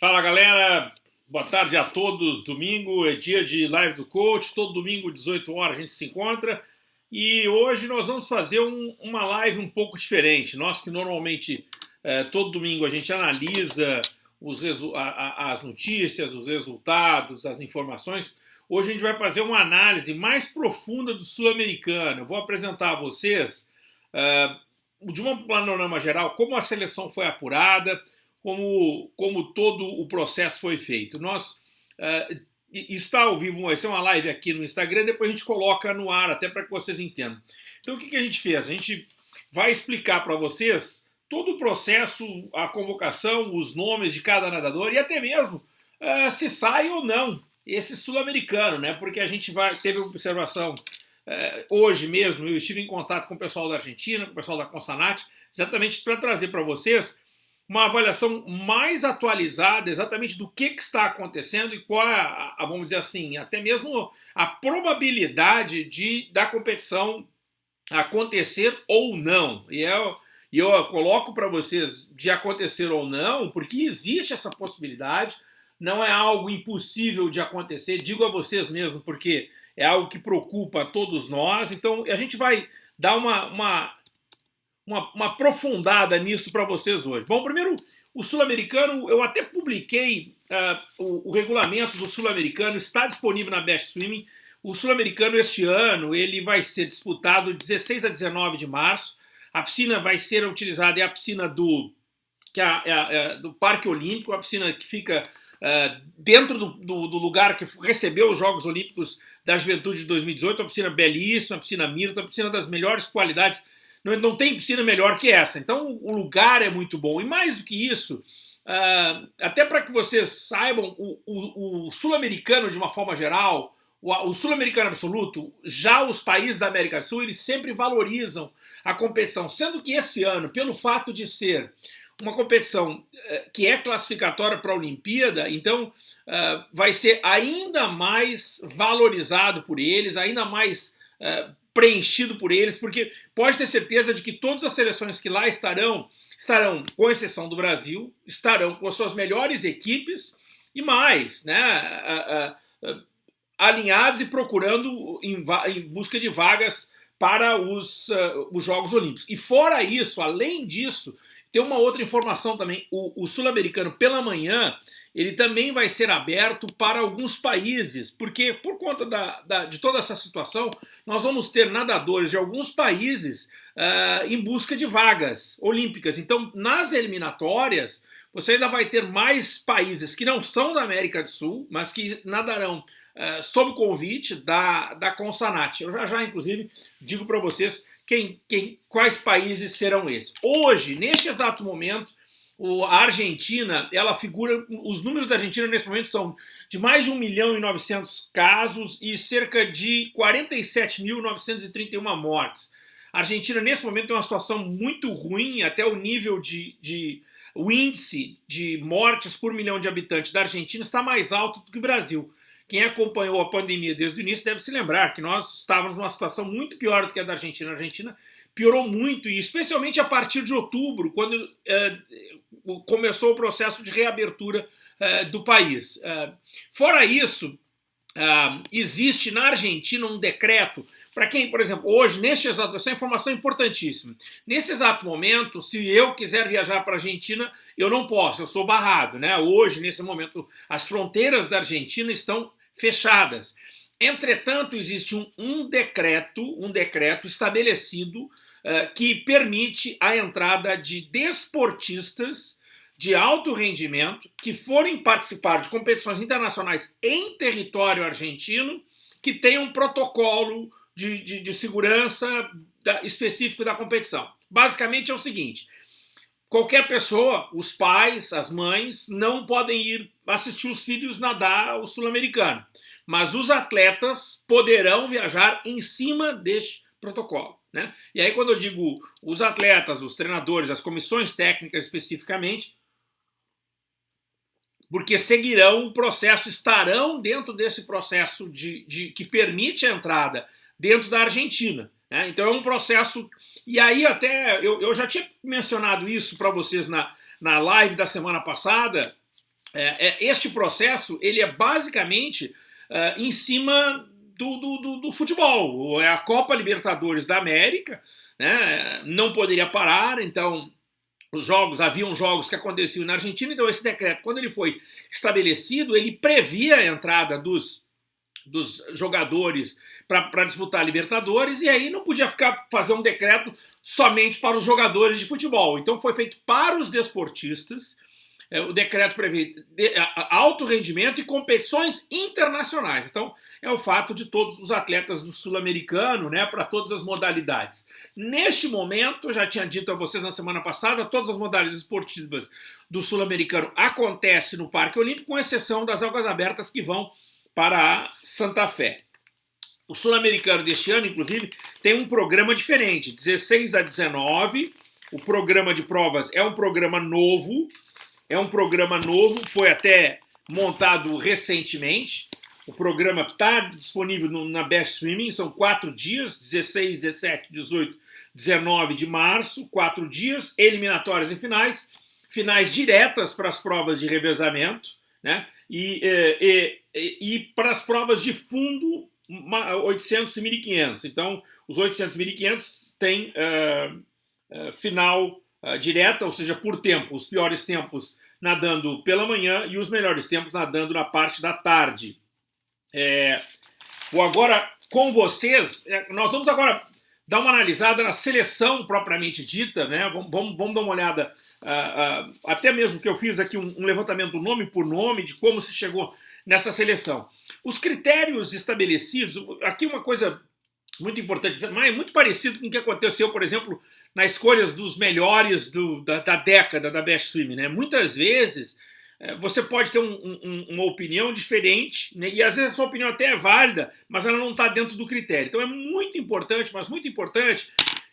Fala galera, boa tarde a todos. Domingo é dia de live do coach, todo domingo, 18 horas, a gente se encontra. E hoje nós vamos fazer um, uma live um pouco diferente. Nós que normalmente é, todo domingo a gente analisa os a, a, as notícias, os resultados, as informações. Hoje a gente vai fazer uma análise mais profunda do sul-americano. Eu vou apresentar a vocês, uh, de um panorama geral, como a seleção foi apurada, como, como todo o processo foi feito. Nós uh, está ao vivo, vai ser uma live aqui no Instagram, depois a gente coloca no ar, até para que vocês entendam. Então o que, que a gente fez? A gente vai explicar para vocês todo o processo, a convocação, os nomes de cada nadador e até mesmo uh, se sai ou não esse sul-americano, né? Porque a gente vai teve observação uh, hoje mesmo, eu estive em contato com o pessoal da Argentina, com o pessoal da Consanat, exatamente para trazer para vocês uma avaliação mais atualizada exatamente do que, que está acontecendo e qual é, a, a, vamos dizer assim, até mesmo a probabilidade de da competição acontecer ou não. E eu, eu coloco para vocês de acontecer ou não, porque existe essa possibilidade, não é algo impossível de acontecer, digo a vocês mesmo, porque é algo que preocupa todos nós, então a gente vai dar uma, uma uma, uma aprofundada nisso para vocês hoje. Bom, primeiro, o sul-americano, eu até publiquei uh, o, o, regulamento do sul-americano, está disponível na Best Swimming. O sul-americano este ano ele vai ser disputado 16 a 19 de março. A piscina vai ser utilizada, é a piscina do, que é, é, é do Parque Olímpico, a piscina que fica uh, dentro do, do, do, lugar que recebeu os Jogos Olímpicos da Juventude de 2018, uma piscina belíssima, uma piscina Mirta, uma piscina das melhores qualidades não, não tem piscina melhor que essa. Então o lugar é muito bom. E mais do que isso, uh, até para que vocês saibam, o, o, o sul-americano, de uma forma geral, o, o sul-americano absoluto, já os países da América do Sul, eles sempre valorizam a competição. Sendo que esse ano, pelo fato de ser uma competição uh, que é classificatória para a Olimpíada, então uh, vai ser ainda mais valorizado por eles, ainda mais uh, preenchido por eles, porque pode ter certeza de que todas as seleções que lá estarão, estarão, com exceção do Brasil, estarão com as suas melhores equipes e mais, né, alinhados e procurando em, em busca de vagas para os, uh, os Jogos Olímpicos. E fora isso, além disso, tem uma outra informação também, o, o sul-americano pela manhã, ele também vai ser aberto para alguns países, porque por conta da, da, de toda essa situação, nós vamos ter nadadores de alguns países uh, em busca de vagas olímpicas. Então, nas eliminatórias, você ainda vai ter mais países que não são da América do Sul, mas que nadarão uh, sob convite da, da Consanat. Eu já já, inclusive, digo para vocês quem, quem, quais países serão esses. Hoje, neste exato momento, o, a Argentina, ela figura, os números da Argentina nesse momento são de mais de 1 milhão e 900 casos e cerca de 47.931 mortes. A Argentina, nesse momento, tem uma situação muito ruim, até o nível de, de o índice de mortes por milhão de habitantes da Argentina está mais alto do que o Brasil. Quem acompanhou a pandemia desde o início deve se lembrar que nós estávamos numa situação muito pior do que a da Argentina. A Argentina piorou muito, e especialmente a partir de outubro, quando é, começou o processo de reabertura é, do país. É, fora isso, existe na Argentina um decreto para quem, por exemplo, hoje, neste exato, essa é informação importantíssima. Nesse exato momento, se eu quiser viajar para a Argentina, eu não posso, eu sou barrado, né? Hoje, nesse momento, as fronteiras da Argentina estão fechadas. Entretanto, existe um, um decreto, um decreto estabelecido uh, que permite a entrada de desportistas de alto rendimento que forem participar de competições internacionais em território argentino que tenham um protocolo de, de, de segurança da, específico da competição. Basicamente é o seguinte, qualquer pessoa, os pais, as mães, não podem ir assistir os filhos nadar o sul-americano. Mas os atletas poderão viajar em cima deste protocolo. Né? E aí quando eu digo os atletas, os treinadores, as comissões técnicas especificamente, porque seguirão o processo, estarão dentro desse processo de, de que permite a entrada dentro da Argentina. Né? Então é um processo, e aí até, eu, eu já tinha mencionado isso para vocês na, na live da semana passada, é, é, este processo ele é basicamente uh, em cima do, do, do, do, futebol. É a Copa Libertadores da América, né? não poderia parar, então os jogos, haviam jogos que aconteciam na Argentina, então esse decreto, quando ele foi estabelecido, ele previa a entrada dos, dos jogadores para disputar a Libertadores, e aí não podia ficar fazer um decreto somente para os jogadores de futebol. Então foi feito para os desportistas, é, o decreto prevê alto rendimento e competições internacionais. Então, é o fato de todos os atletas do sul-americano, né, para todas as modalidades. Neste momento, eu já tinha dito a vocês na semana passada, todas as modalidades esportivas do sul-americano acontecem no Parque Olímpico, com exceção das águas abertas que vão para Santa Fé. O sul-americano deste ano, inclusive, tem um programa diferente, 16 a 19. O programa de provas é um programa novo, é um programa novo, foi até montado recentemente. O programa está disponível no, na Best Swimming, são quatro dias, 16, 17, 18, 19 de março, quatro dias, eliminatórias e finais, finais diretas para as provas de revezamento, né? E, e, e, e para as provas de fundo, 800 e 1.500. Então, os 800 e 1.500 têm uh, uh, final uh, direta, ou seja, por tempo. Os piores tempos nadando pela manhã e os melhores tempos nadando na parte da tarde. É, vou agora com vocês, é, nós vamos agora dar uma analisada na seleção propriamente dita, né? Vamos, vamos, vamos dar uma olhada, uh, uh, até mesmo que eu fiz aqui um, um, levantamento nome por nome de como se chegou nessa seleção. Os critérios estabelecidos, aqui uma coisa muito importante, mas muito parecido com o que aconteceu, por exemplo, nas escolhas dos melhores do, da, da, década da Best Swim. Né? Muitas vezes é, você pode ter um, um, uma opinião diferente, né? e às vezes a sua opinião até é válida, mas ela não está dentro do critério. Então é muito importante, mas muito importante,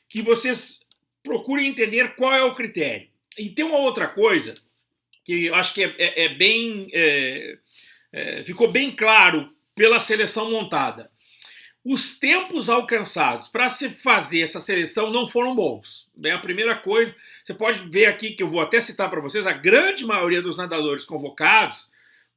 que vocês procurem entender qual é o critério. E tem uma outra coisa que eu acho que é, é, é bem. É, ficou bem claro pela seleção montada. Os tempos alcançados para se fazer essa seleção não foram bons. É a primeira coisa. Você pode ver aqui que eu vou até citar para vocês: a grande maioria dos nadadores convocados,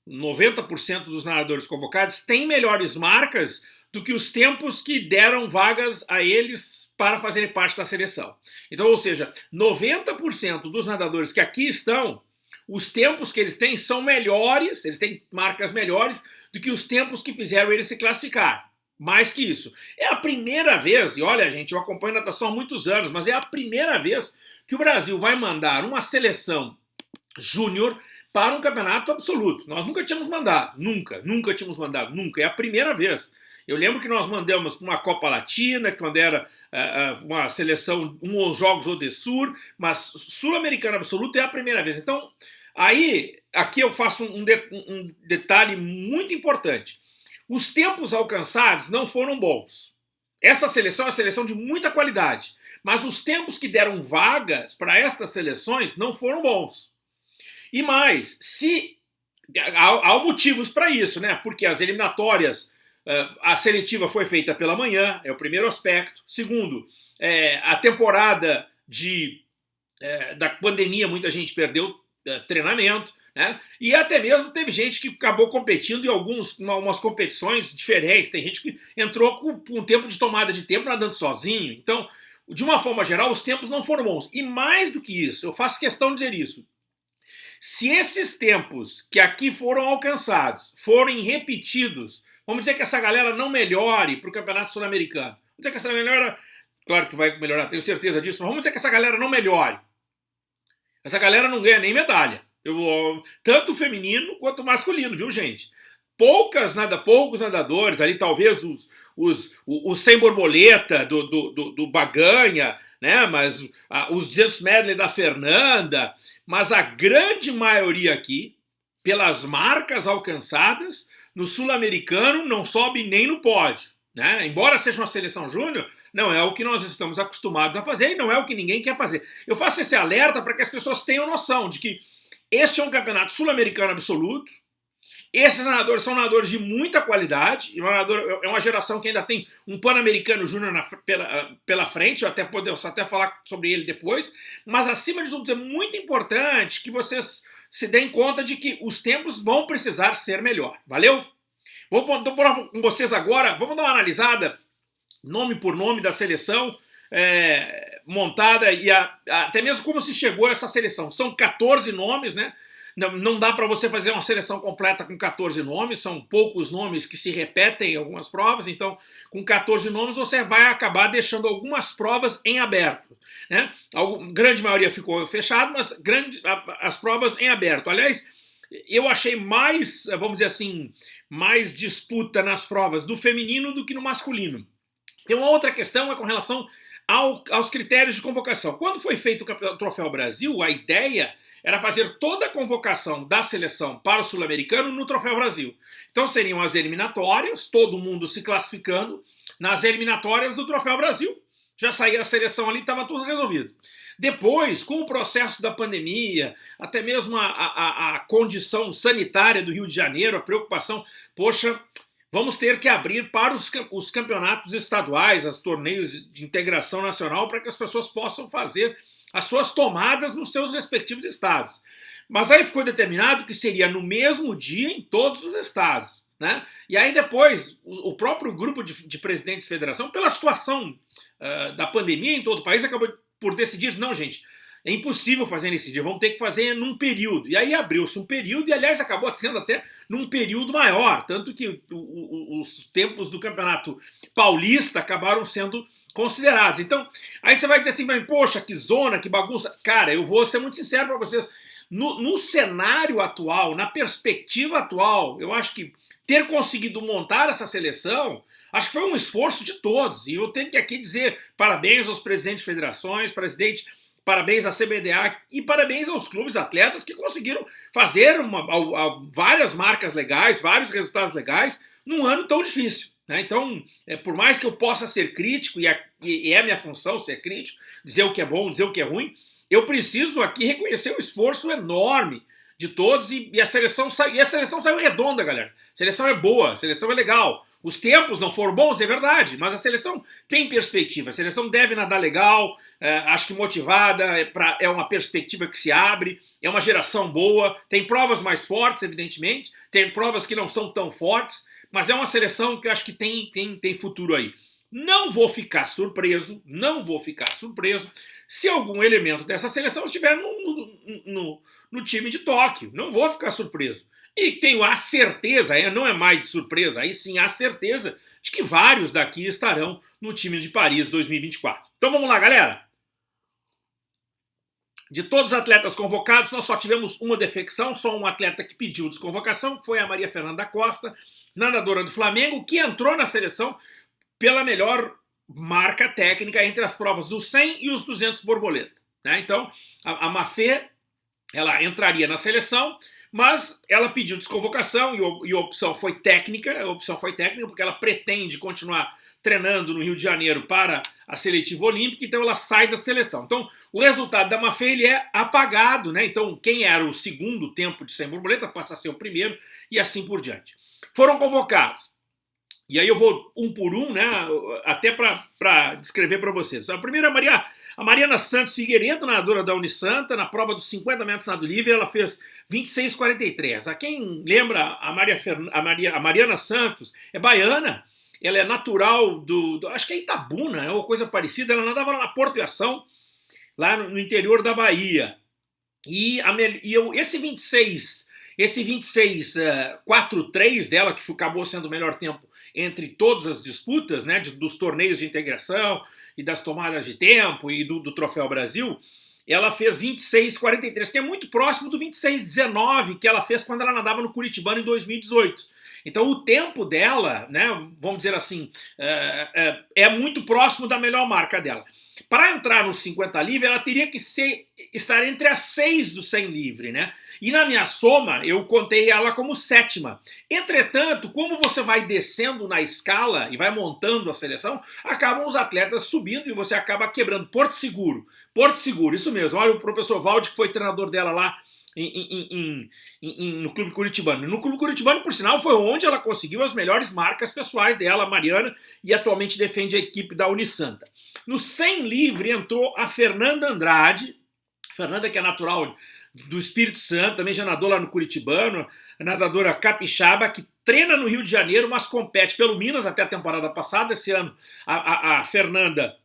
90% dos nadadores convocados, tem melhores marcas do que os tempos que deram vagas a eles para fazerem parte da seleção. Então, ou seja, 90% dos nadadores que aqui estão, os tempos que eles têm são melhores, eles têm marcas melhores do que os tempos que fizeram eles se classificar. Mais que isso. É a primeira vez, e olha, gente, eu acompanho natação há muitos anos, mas é a primeira vez que o Brasil vai mandar uma seleção júnior para um campeonato absoluto. Nós nunca tínhamos mandado, nunca, nunca tínhamos mandado, nunca. É a primeira vez. Eu lembro que nós mandamos para uma Copa Latina, quando era uh, uma seleção, um Jogos Odessur, mas Sul-Americano absoluto é a primeira vez. Então, aí, aqui eu faço um, de, um detalhe muito importante. Os tempos alcançados não foram bons. Essa seleção é uma seleção de muita qualidade, mas os tempos que deram vagas para estas seleções não foram bons. E mais, se há, há motivos para isso, né? Porque as eliminatórias, a seletiva foi feita pela manhã, é o primeiro aspecto. Segundo, é, a temporada de, é, da pandemia, muita gente perdeu treinamento. Né? E até mesmo teve gente que acabou competindo em algumas umas competições diferentes. Tem gente que entrou com, com um tempo de tomada de tempo nadando sozinho. Então, de uma forma geral, os tempos não foram bons. E mais do que isso, eu faço questão de dizer isso. Se esses tempos que aqui foram alcançados forem repetidos, vamos dizer que essa galera não melhore para o Campeonato Sul-Americano. Vamos dizer que essa melhora, claro que vai melhorar, tenho certeza disso, mas vamos dizer que essa galera não melhore. Essa galera não ganha nem medalha. Eu, tanto feminino quanto masculino, viu, gente? Poucas, nada, poucos nadadores, ali talvez os, os, o, o sem borboleta do, do, do, do Baganha, né? Mas a, os 200 medley da Fernanda, mas a grande maioria aqui, pelas marcas alcançadas, no sul-americano não sobe nem no pódio. Né? Embora seja uma seleção júnior, não é o que nós estamos acostumados a fazer e não é o que ninguém quer fazer. Eu faço esse alerta para que as pessoas tenham noção de que este é um campeonato sul-americano absoluto. Esses nadadores são nadadores de muita qualidade. E nadador, é uma geração que ainda tem um Pan-Americano Júnior pela, pela frente. Eu até posso até falar sobre ele depois. Mas, acima de tudo, é muito importante que vocês se deem conta de que os tempos vão precisar ser melhor. Valeu? Vou pôr com vocês agora, vamos dar uma analisada, nome por nome da seleção é, montada e a, até mesmo como se chegou a essa seleção. São 14 nomes, né? Não, não dá para você fazer uma seleção completa com 14 nomes, são poucos nomes que se repetem em algumas provas, então com 14 nomes você vai acabar deixando algumas provas em aberto. Né? A grande maioria ficou fechado, mas grande, as provas em aberto. Aliás, eu achei mais, vamos dizer assim, mais disputa nas provas do feminino do que no masculino. Tem uma outra questão é com relação ao, aos critérios de convocação. Quando foi feito o Troféu Brasil, a ideia era fazer toda a convocação da seleção para o Sul-Americano no Troféu Brasil. Então seriam as eliminatórias, todo mundo se classificando nas eliminatórias do Troféu Brasil. Já saía a seleção ali, estava tudo resolvido. Depois, com o processo da pandemia, até mesmo a, a, a condição sanitária do Rio de Janeiro, a preocupação, poxa, vamos ter que abrir para os, os campeonatos estaduais, os torneios de integração nacional, para que as pessoas possam fazer as suas tomadas nos seus respectivos estados. Mas aí ficou determinado que seria no mesmo dia em todos os estados. Né? E aí depois, o, próprio grupo de, de presidentes de federação, pela situação uh, da pandemia em todo o país, acabou por decidir, não gente, é impossível fazer nesse dia, vamos ter que fazer num período. E aí abriu-se um período, e aliás acabou sendo até num período maior, tanto que os tempos do campeonato paulista acabaram sendo considerados. Então, aí você vai dizer assim, poxa, que zona, que bagunça. Cara, eu vou ser muito sincero para vocês, no, no cenário atual, na perspectiva atual, eu acho que ter conseguido montar essa seleção Acho que foi um esforço de todos. E eu tenho que aqui dizer parabéns aos presidentes de federações, presidente Parabéns à CBDA e parabéns aos clubes atletas que conseguiram fazer uma, a, a, várias marcas legais, vários resultados legais num ano tão difícil. Né? Então, é, por mais que eu possa ser crítico, e, a, e, é minha função ser crítico, dizer o que é bom, dizer o que é ruim, eu preciso aqui reconhecer o esforço enorme de todos e, e a seleção e a seleção saiu redonda, galera. A seleção é boa, a seleção é legal. Os tempos não foram bons, é verdade, mas a seleção tem perspectiva. A seleção deve nadar legal, é, acho que motivada, é, pra, é uma perspectiva que se abre, é uma geração boa. Tem provas mais fortes, evidentemente, tem provas que não são tão fortes, mas é uma seleção que eu acho que tem, tem, tem futuro aí. Não vou ficar surpreso, não vou ficar surpreso se algum elemento dessa seleção estiver no, no, no, no time de Tóquio. Não vou ficar surpreso. E tenho a certeza, não é mais de surpresa, aí sim a certeza de que vários daqui estarão no time de Paris 2024. Então vamos lá, galera! De todos os atletas convocados, nós só tivemos uma defecção, só um atleta que pediu desconvocação, que foi a Maria Fernanda Costa, nadadora do Flamengo, que entrou na seleção pela melhor marca técnica entre as provas dos 100 e os 200 borboleta. Né? Então, a, a Mafê, ela entraria na seleção, mas ela pediu desconvocação e, a opção foi técnica, a opção foi técnica porque ela pretende continuar treinando no Rio de Janeiro para a seletiva olímpica, então ela sai da seleção. Então, o resultado da Mafê ele é apagado, né? Então, quem era o segundo tempo de sem borboleta passa a ser o primeiro e assim por diante. Foram convocados. E aí eu vou um por um, né? Até para descrever para vocês. A primeira, Maria a Mariana Santos Figueiredo, nadadora da Unisanta, na prova dos 50 metros nado livre, ela fez 26,43. A quem lembra, a, Maria, a, Maria, a Mariana Santos é baiana, ela é natural do, do, acho que é Itabuna, é uma coisa parecida, ela nadava lá na Porto e Ação, lá no, no interior da Bahia. E, a, e eu, esse 26, esse 26 uh, 4-3 dela, que acabou sendo o melhor tempo entre todas as disputas, né, de, dos torneios de integração, e das tomadas de tempo e do, do Troféu Brasil, ela fez 26,43, que é muito próximo do 26,19 que ela fez quando ela nadava no Curitibano em 2018. Então o tempo dela, né, vamos dizer assim, é, é, é muito próximo da melhor marca dela. Para entrar no 50 livre, ela teria que ser, estar entre as seis do 100 livre, né? E na minha soma, eu contei ela como sétima. Entretanto, como você vai descendo na escala e vai montando a seleção, acabam os atletas subindo e você acaba quebrando. Porto Seguro, Porto Seguro, isso mesmo. Olha o professor Valde, que foi treinador dela lá em, em, em, no Clube Curitibano. No Clube Curitibano, por sinal, foi onde ela conseguiu as melhores marcas pessoais dela, Mariana, e atualmente defende a equipe da Unisanta. No 100 livre entrou a Fernanda Andrade, Fernanda que é natural do Espírito Santo, também já nadou lá no Curitibano, nadadora capixaba, que treina no Rio de Janeiro, mas compete pelo Minas até a temporada passada. Esse ano a, a, a Fernanda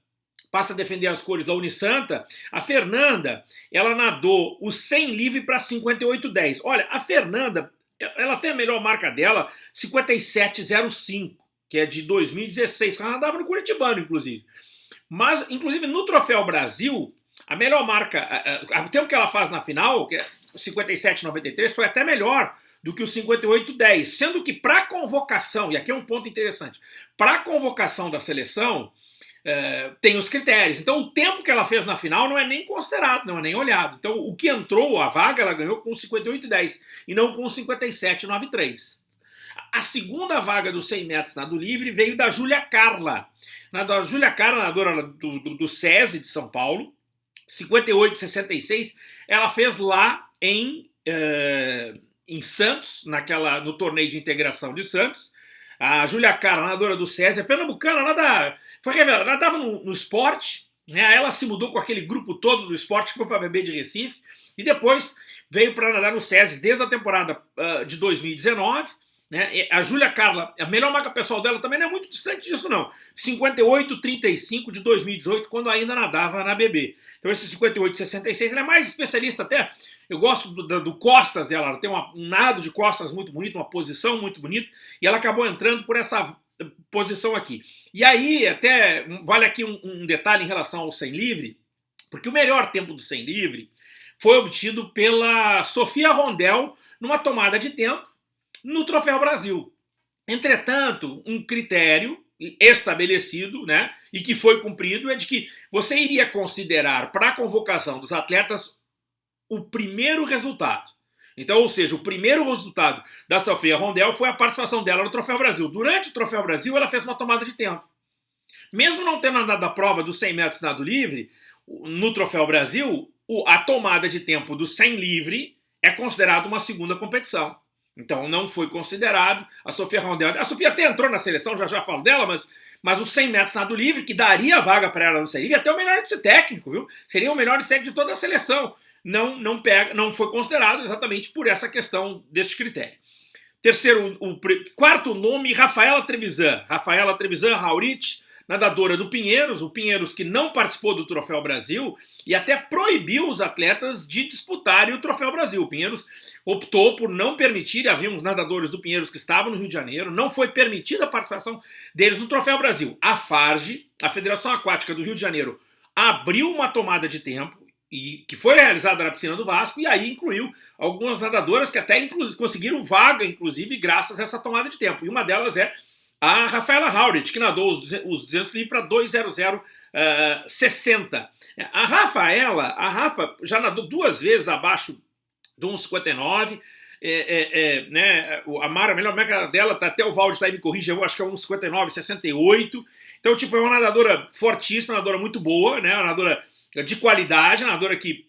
passa a defender as cores da Unisanta. A Fernanda, ela nadou o 100 livre para 58,10. Olha, a Fernanda, ela tem a melhor marca dela, 57,05, que é de 2016, quando ela nadava no Curitibano, inclusive. Mas, inclusive, no Troféu Brasil, a melhor marca, o tempo que ela faz na final, que é 57,93, foi até melhor do que o 58,10, sendo que para convocação, e aqui é um ponto interessante, para convocação da seleção, é, tem os critérios. Então o tempo que ela fez na final não é nem considerado, não é nem olhado. Então o que entrou, a vaga, ela ganhou com 58,10 e não com 57,93. A segunda vaga dos 100 metros nado livre veio da Júlia Carla. A Júlia Carla, nadadora do, do, do SESI de São Paulo, 58,66, ela fez lá em, uh, em Santos, naquela, no torneio de integração de Santos. A Júlia Cara, nadadora do SESI, pernambucana, ela da, foi revelada, ela estava no, no esporte, né, ela se mudou com aquele grupo todo do esporte, foi para beber de Recife, e depois veio para nadar no SESI desde a temporada uh, de 2019, né? A Júlia Carla, a melhor marca pessoal dela também não é muito distante disso não. 58,35 de 2018, quando ainda nadava na BB. Então esse 58,66, ela é mais especialista até. Eu gosto do, do, do costas dela, ela tem uma, um nado de costas muito bonito, uma posição muito bonita, e ela acabou entrando por essa posição aqui. E aí, até, vale aqui um, um detalhe em relação ao 100 livre, porque o melhor tempo do 100 livre foi obtido pela Sofia Rondel numa tomada de tempo no Troféu Brasil. Entretanto, um critério estabelecido, né, e que foi cumprido, é de que você iria considerar para a convocação dos atletas o primeiro resultado. Então, ou seja, o primeiro resultado da Sofia Rondel foi a participação dela no Troféu Brasil. Durante o Troféu Brasil, ela fez uma tomada de tempo. Mesmo não tendo andado a prova dos 100 metros nado livre, no Troféu Brasil, a tomada de tempo do 100 livre é considerada uma segunda competição. Então não foi considerado. A Sofia Rondel. A Sofia até entrou na seleção, já já falo dela, mas, mas os 100 metros nado livre, que daria vaga para ela no 100 livre, até o melhor índice técnico, viu? Seria o melhor índice de toda a seleção. Não, não, pega, não foi considerado exatamente por essa questão deste critério. Terceiro, o, o quarto nome, Rafaela Trevisan. Rafaela Trevisan Raurich, nadadora do Pinheiros, o Pinheiros que não participou do Troféu Brasil e até proibiu os atletas de disputarem o Troféu Brasil. O Pinheiros optou por não permitir, havia uns nadadores do Pinheiros que estavam no Rio de Janeiro, não foi permitida a participação deles no Troféu Brasil. A FARGE, a Federação Aquática do Rio de Janeiro, abriu uma tomada de tempo e que foi realizada na piscina do Vasco e aí incluiu algumas nadadoras que até conseguiram vaga, inclusive, graças a essa tomada de tempo. E uma delas é a Rafaela Haurit, que nadou os, os 200 livres para 2.0060. Uh, a Rafaela, a Rafa já nadou duas vezes abaixo de 1,59. É, é, é, né, a Mara, a melhor marca dela, tá, até o Valde tá aí me corrige, eu acho que é 1,59, 68. Então, tipo, é uma nadadora fortíssima, nadadora muito boa, né, uma nadadora de qualidade, uma nadadora que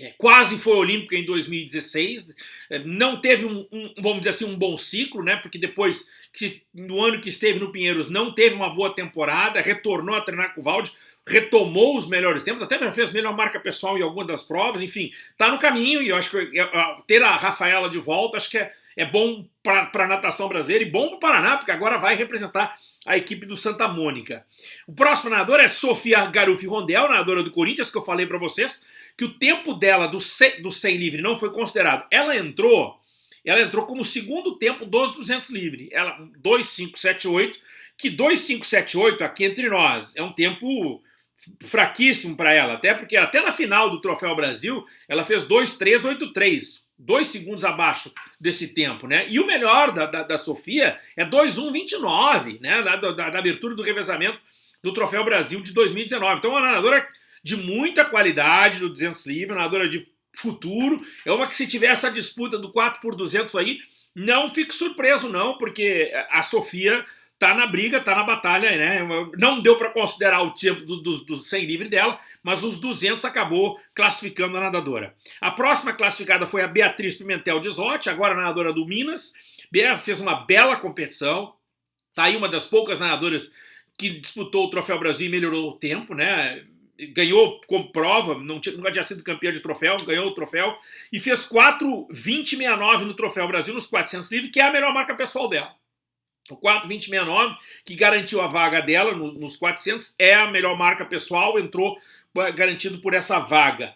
é, quase foi olímpica em 2016, é, não teve um, um, vamos dizer assim, um bom ciclo, né? Porque depois, que, no ano que esteve no Pinheiros, não teve uma boa temporada, retornou a treinar com o Valde, retomou os melhores tempos, até já fez melhor marca pessoal em algumas das provas, enfim, tá no caminho e eu acho que é, ter a Rafaela de volta acho que é, é bom para a natação brasileira e bom para o Paraná, porque agora vai representar a equipe do Santa Mônica. O próximo nadador é Sofia Garufi Rondel, nadadora do Corinthians, que eu falei para vocês, que o tempo dela do 100, do 100 livre não foi considerado. Ela entrou, ela entrou como segundo tempo dos 200 livre. Ela 2578, que 2578 aqui entre nós é um tempo fraquíssimo para ela, até porque até na final do Troféu Brasil, ela fez 2,383, dois segundos abaixo desse tempo, né? E o melhor da, da, da Sofia é 2,129, né? Da, da, da, abertura do revezamento do Troféu Brasil de 2019. Então, uma nadadora de muita qualidade do 200 livre, nadadora de futuro. É uma que se tiver essa disputa do 4 por 200 aí, não fique surpreso não, porque a Sofia tá na briga, tá na batalha, né? Não deu para considerar o tempo dos do, do 100 livre dela, mas os 200 acabou classificando a nadadora. A próxima classificada foi a Beatriz Pimentel de Zotti, agora nadadora do Minas. Bea fez uma bela competição, tá aí uma das poucas nadadoras que disputou o Troféu Brasil e melhorou o tempo, né? Ganhou como prova, não tinha, nunca tinha sido campeão de troféu, ganhou o troféu, e fez 4,2069 no Troféu Brasil nos 400 livres, que é a melhor marca pessoal dela. O 4,2069, que garantiu a vaga dela no, nos 400, é a melhor marca pessoal, entrou garantido por essa vaga.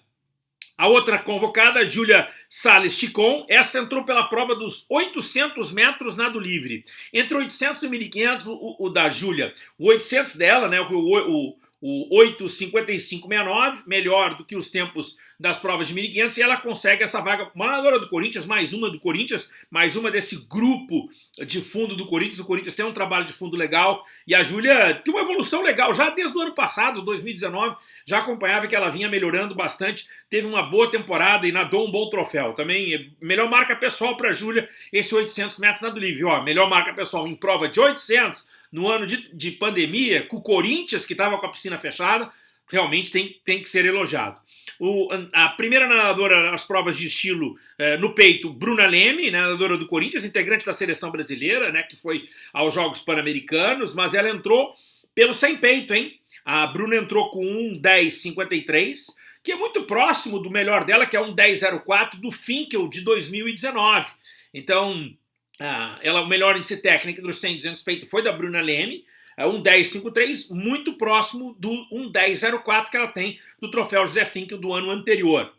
A outra convocada, Júlia Salles Chicon, essa entrou pela prova dos 800 metros nado livre. Entre 800 e 1500, o, o da Júlia. O 800 dela, né, o, o, o 8,5569, melhor do que os tempos das provas de 1.500, e ela consegue essa vaga, uma nadadora do Corinthians, mais uma do Corinthians, mais uma desse grupo de fundo do Corinthians, o Corinthians tem um trabalho de fundo legal, e a Júlia tem uma evolução legal, já desde o ano passado, 2019, já acompanhava que ela vinha melhorando bastante, teve uma boa temporada e nadou um bom troféu, também melhor marca pessoal para a Júlia, esse 800 metros nado livre, ó, melhor marca pessoal em prova de 800, no ano de, de pandemia, com o Corinthians, que estava com a piscina fechada, realmente tem, tem que ser elogiado. O, a primeira nadadora nas provas de estilo eh, no peito, Bruna Leme, né, nadadora do Corinthians, integrante da seleção brasileira, né, que foi aos Jogos Pan-Americanos, mas ela entrou pelo sem peito, hein? A Bruna entrou com um 10,53, que é muito próximo do melhor dela, que é um 10,04 do Finkel de 2019. Então, ah, ela, o melhor índice técnico dos 100 200 peito foi da Bruna Leme, é um 10,53, muito próximo do um 10,04 que ela tem do troféu José Finkel do ano anterior.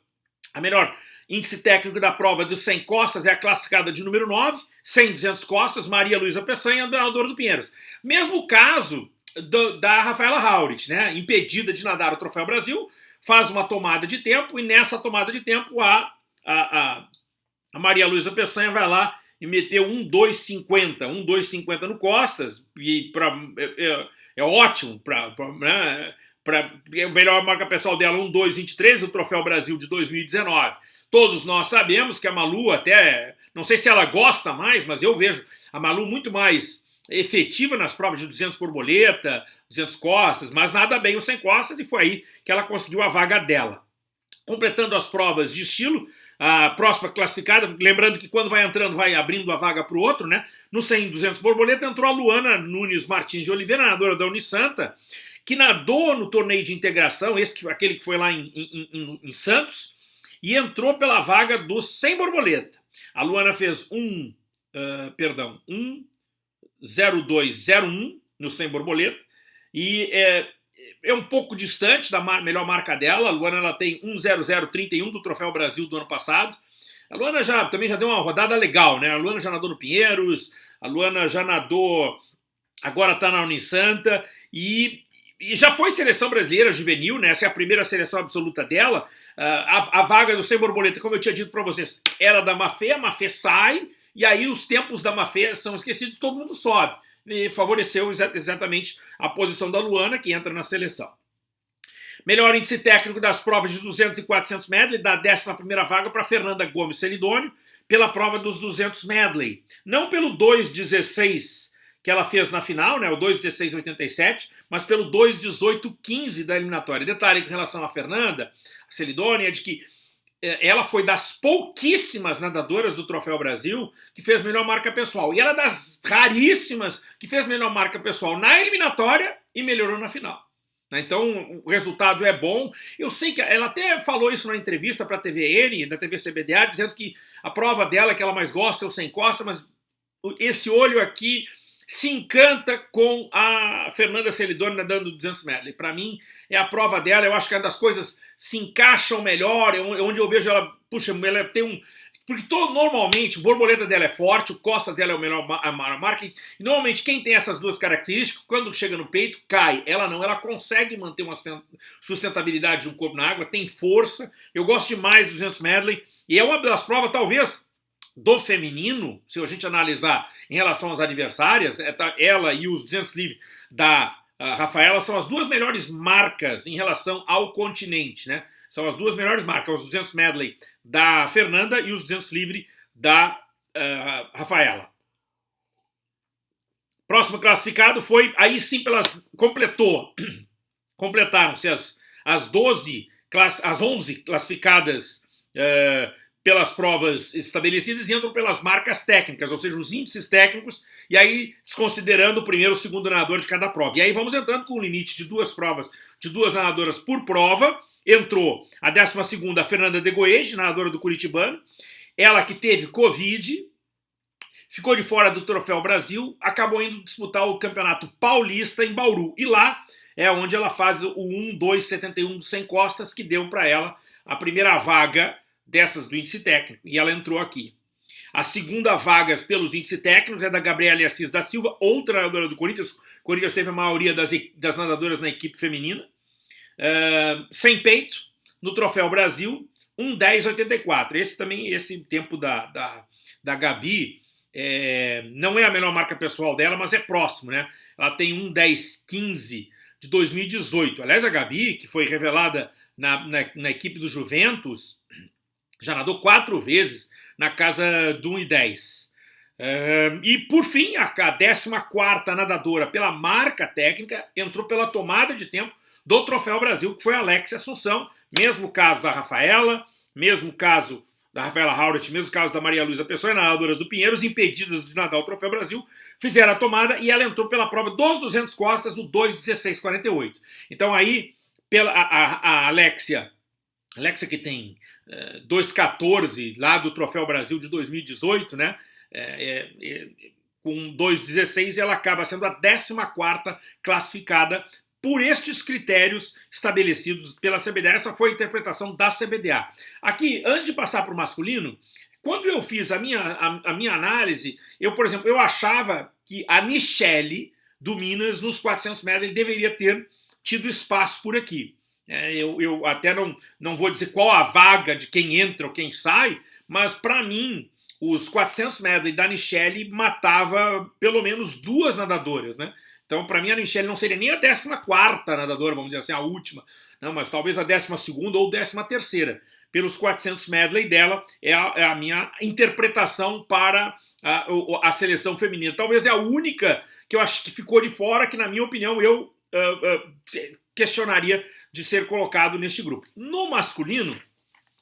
A melhor índice técnico da prova dos 100 costas é a classificada de número 9, 100 200 costas, Maria Luísa Peçanha, andadora do Pinheiros. Mesmo caso do, da Rafaela Haurit, né, impedida de nadar o Troféu Brasil, faz uma tomada de tempo e nessa tomada de tempo a, a, a, a Maria Luísa Peçanha vai lá e meteu um 2,50, um 2,50 no Costas, e pra, é, é, é ótimo para né, pra, é a melhor marca pessoal dela, um 2,23 no Troféu Brasil de 2019. Todos nós sabemos que a Malu até, não sei se ela gosta mais, mas eu vejo a Malu muito mais efetiva nas provas de 200 borboleta, 200 costas, mas nada bem o 100 costas e foi aí que ela conseguiu a vaga dela. Completando as provas de estilo, a próxima classificada, lembrando que quando vai entrando, vai abrindo a vaga para o outro, né? No 100 200 borboleta entrou a Luana Nunes Martins de Oliveira, nadadora da Unisanta, que nadou no torneio de integração, esse que, aquele que foi lá em, em, em, em Santos, e entrou pela vaga do 100 borboleta. A Luana fez um, uh, perdão, um 0201 no 100 borboleta, e é, é um pouco distante da mar melhor marca dela. A Luana ela tem 1.0031 do Troféu Brasil do ano passado. A Luana já, também já deu uma rodada legal, né? A Luana já nadou no Pinheiros, a Luana já nadou, agora está na Unisanta e, e, já foi seleção brasileira juvenil, né? Essa é a primeira seleção absoluta dela. Uh, a, a, vaga do Sem Borboleta, como eu tinha dito para vocês, era da Mafê, a Mafê sai, e aí os tempos da Mafê são esquecidos, todo mundo sobe e favoreceu exatamente a posição da Luana, que entra na seleção. Melhor índice técnico das provas de 200 e 400 medley, da 11ª vaga para Fernanda Gomes Celidônio, pela prova dos 200 medley. Não pelo 2,16 que ela fez na final, né, o 2,16,87, mas pelo 2,18,15 da eliminatória. Detalhe em relação a Fernanda, a Celidônia, é de que ela foi das pouquíssimas nadadoras do Troféu Brasil que fez melhor marca pessoal. E ela é das raríssimas que fez melhor marca pessoal na eliminatória e melhorou na final. Né? Então o resultado é bom. Eu sei que ela até falou isso na entrevista para a TVN, da TV CBDA, dizendo que a prova dela que ela mais gosta é o sem costa, mas esse olho aqui se encanta com a Fernanda Celidoni nadando 200 metros. Para mim, é a prova dela, eu acho que é das coisas se encaixam melhor, é onde eu vejo ela, puxa, ela tem um... Porque todo, normalmente, o borboleta dela é forte, o costas dela é o melhor marca, e normalmente quem tem essas duas características, quando chega no peito, cai. Ela não, ela consegue manter uma sustentabilidade de um corpo na água, tem força. Eu gosto demais do 200 medley, e é uma das provas, talvez, do feminino, se a gente analisar em relação às adversárias, é, ela e os 200 livre da Rafaela são as duas melhores marcas em relação ao continente, né? São as duas melhores marcas, os 200 medley da Fernanda e os 200 livre da uh, Rafaela. Próximo classificado foi, aí sim pelas, completou, completaram-se as, as 12, class, as 11 classificadas uh, pelas provas estabelecidas e entram pelas marcas técnicas, ou seja, os índices técnicos, e aí desconsiderando o primeiro e o segundo nadador de cada prova. E aí vamos entrando com o limite de duas provas, de duas nadadoras por prova. Entrou a 12 a Fernanda de Goege, nadadora do Curitibano, ela que teve Covid, ficou de fora do Troféu Brasil, acabou indo disputar o Campeonato Paulista em Bauru. E lá é onde ela faz o 1-2-71 do Sem Costas, que deu para ela a primeira vaga dessas do índice técnico, e ela entrou aqui. A segunda vaga pelos índices técnicos é da Gabriela Assis da Silva, outra nadadora do Corinthians. O Corinthians teve a maioria das, das nadadoras na equipe feminina. Uh, sem peito, no Troféu Brasil, 1,10,84. Esse também, esse tempo da, da, da Gabi, é, não é a menor marca pessoal dela, mas é próximo, né? Ela tem 1,10,15 de 2018. Aliás, a Gabi, que foi revelada na, na, na equipe do Juventus, já nadou quatro vezes na casa do 1 e 10. Uh, e por fim, a 14 nadadora pela marca técnica entrou pela tomada de tempo do Troféu Brasil, que foi a Alexia Assunção. Mesmo caso da Rafaela, mesmo caso da Rafaela Hauret, mesmo caso da Maria Luísa Pessoa e nadadoras do Pinheiros, impedidas de nadar o Troféu Brasil, fizeram a tomada e ela entrou pela prova dos 200 costas, o 2,16,48. Então aí, pela, a, a, a Alexia, Alexia que tem 2,14 lá do Troféu Brasil de 2018, né? É, é, é, com 2,16 ela acaba sendo a 14ª classificada por estes critérios estabelecidos pela CBDA. Essa foi a interpretação da CBDA. Aqui, antes de passar para o masculino, quando eu fiz a minha, a, a, minha análise, eu, por exemplo, eu achava que a Michele do Minas, nos 400 metros, ele deveria ter tido espaço por aqui. É, eu, eu até não, não vou dizer qual a vaga de quem entra ou quem sai, mas para mim, os 400 medley da Nichelle matava pelo menos duas nadadoras, né? Então, para mim, a Nichelle não seria nem a 14 nadadora, vamos dizer assim, a última, não, mas talvez a 12 ou 13 Pelos 400 medley dela, é a, é a minha interpretação para a, a, seleção feminina. Talvez é a única que eu acho que ficou de fora, que na minha opinião eu uh, uh, questionaria de ser colocado neste grupo. No masculino,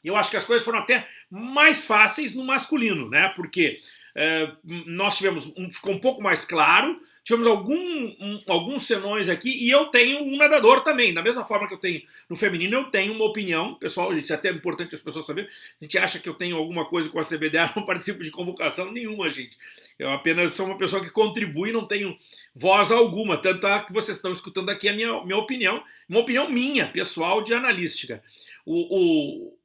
eu acho que as coisas foram até mais fáceis no masculino, né? Porque é, nós tivemos, um, ficou um pouco mais claro, tivemos algum, um, alguns senões aqui e eu tenho um nadador também. Da mesma forma que eu tenho no feminino, eu tenho uma opinião. Pessoal, gente, isso é até importante as pessoas saberem. A gente acha que eu tenho alguma coisa com a CBDA, não participo de convocação nenhuma, gente. Eu apenas sou uma pessoa que contribui não tenho voz alguma. Tanto é que vocês estão escutando aqui a minha, minha opinião, uma opinião minha, pessoal, de analística. O, o,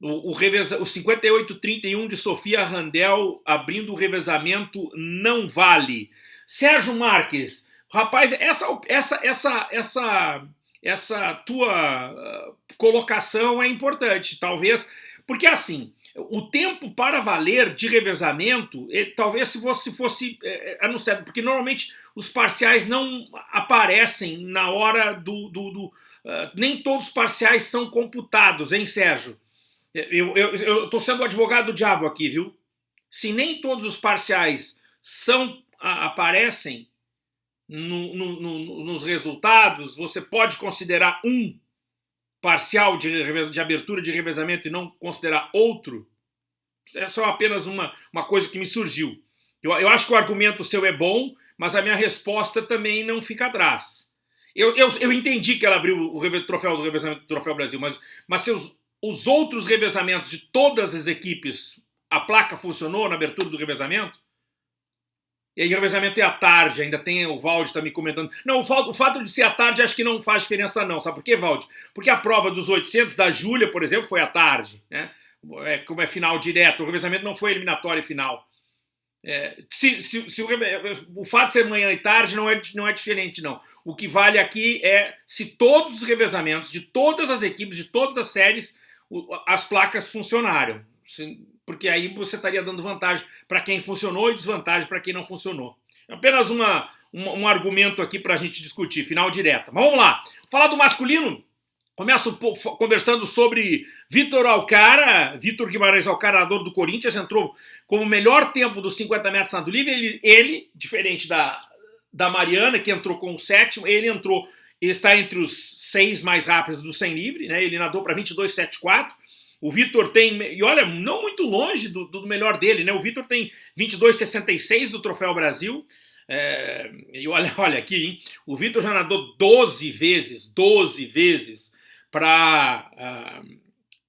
o, o, o 58-31 de Sofia Randel abrindo o revezamento não vale. Sérgio Marques, rapaz, essa, essa, essa, essa, essa tua uh, colocação é importante, talvez, porque assim, o tempo para valer de revezamento, ele, talvez se fosse, se fosse é, anunciado, porque normalmente os parciais não aparecem na hora do. do, do uh, nem todos os parciais são computados, hein, Sérgio? Eu estou sendo o advogado do diabo aqui, viu? Se nem todos os parciais são a, aparecem no, no, no, nos resultados, você pode considerar um parcial de, de abertura de revezamento e não considerar outro? É só apenas uma, uma coisa que me surgiu. Eu, eu acho que o argumento seu é bom, mas a minha resposta também não fica atrás. Eu, eu, eu entendi que ela abriu o troféu do revezamento do Troféu Brasil, mas, mas seus os outros revezamentos de todas as equipes, a placa funcionou na abertura do revezamento? E aí o revezamento é à tarde, ainda tem o Valde tá me comentando. Não, o, o, fato de ser à tarde acho que não faz diferença não, sabe por quê, Valde? Porque a prova dos 800 da Júlia, por exemplo, foi à tarde, né? É, como é final direto, o revezamento não foi eliminatório final. É, se, se, se o, o, fato de ser manhã e tarde não é, não é diferente, não. O que vale aqui é se todos os revezamentos de todas as equipes, de todas as séries, as placas funcionaram. Porque aí você estaria dando vantagem para quem funcionou e desvantagem para quem não funcionou. É apenas uma, um, um argumento aqui para a gente discutir, final direta. Mas vamos lá. Falar do masculino, Começo conversando sobre Vitor Alcara, Vitor Guimarães Alcarador do Corinthians, entrou como melhor tempo dos 50 metros nado livre. Ele, ele, diferente da, da Mariana, que entrou com o sétimo, ele entrou ele está entre os seis mais rápidos do 100 livre, né? ele nadou para 22,74. O Vitor tem, e olha, não muito longe do, do melhor dele, né? O Vitor tem 22,66 do Troféu Brasil. É, e olha, olha aqui, hein? O Vitor já nadou 12 vezes, 12 vezes para uh,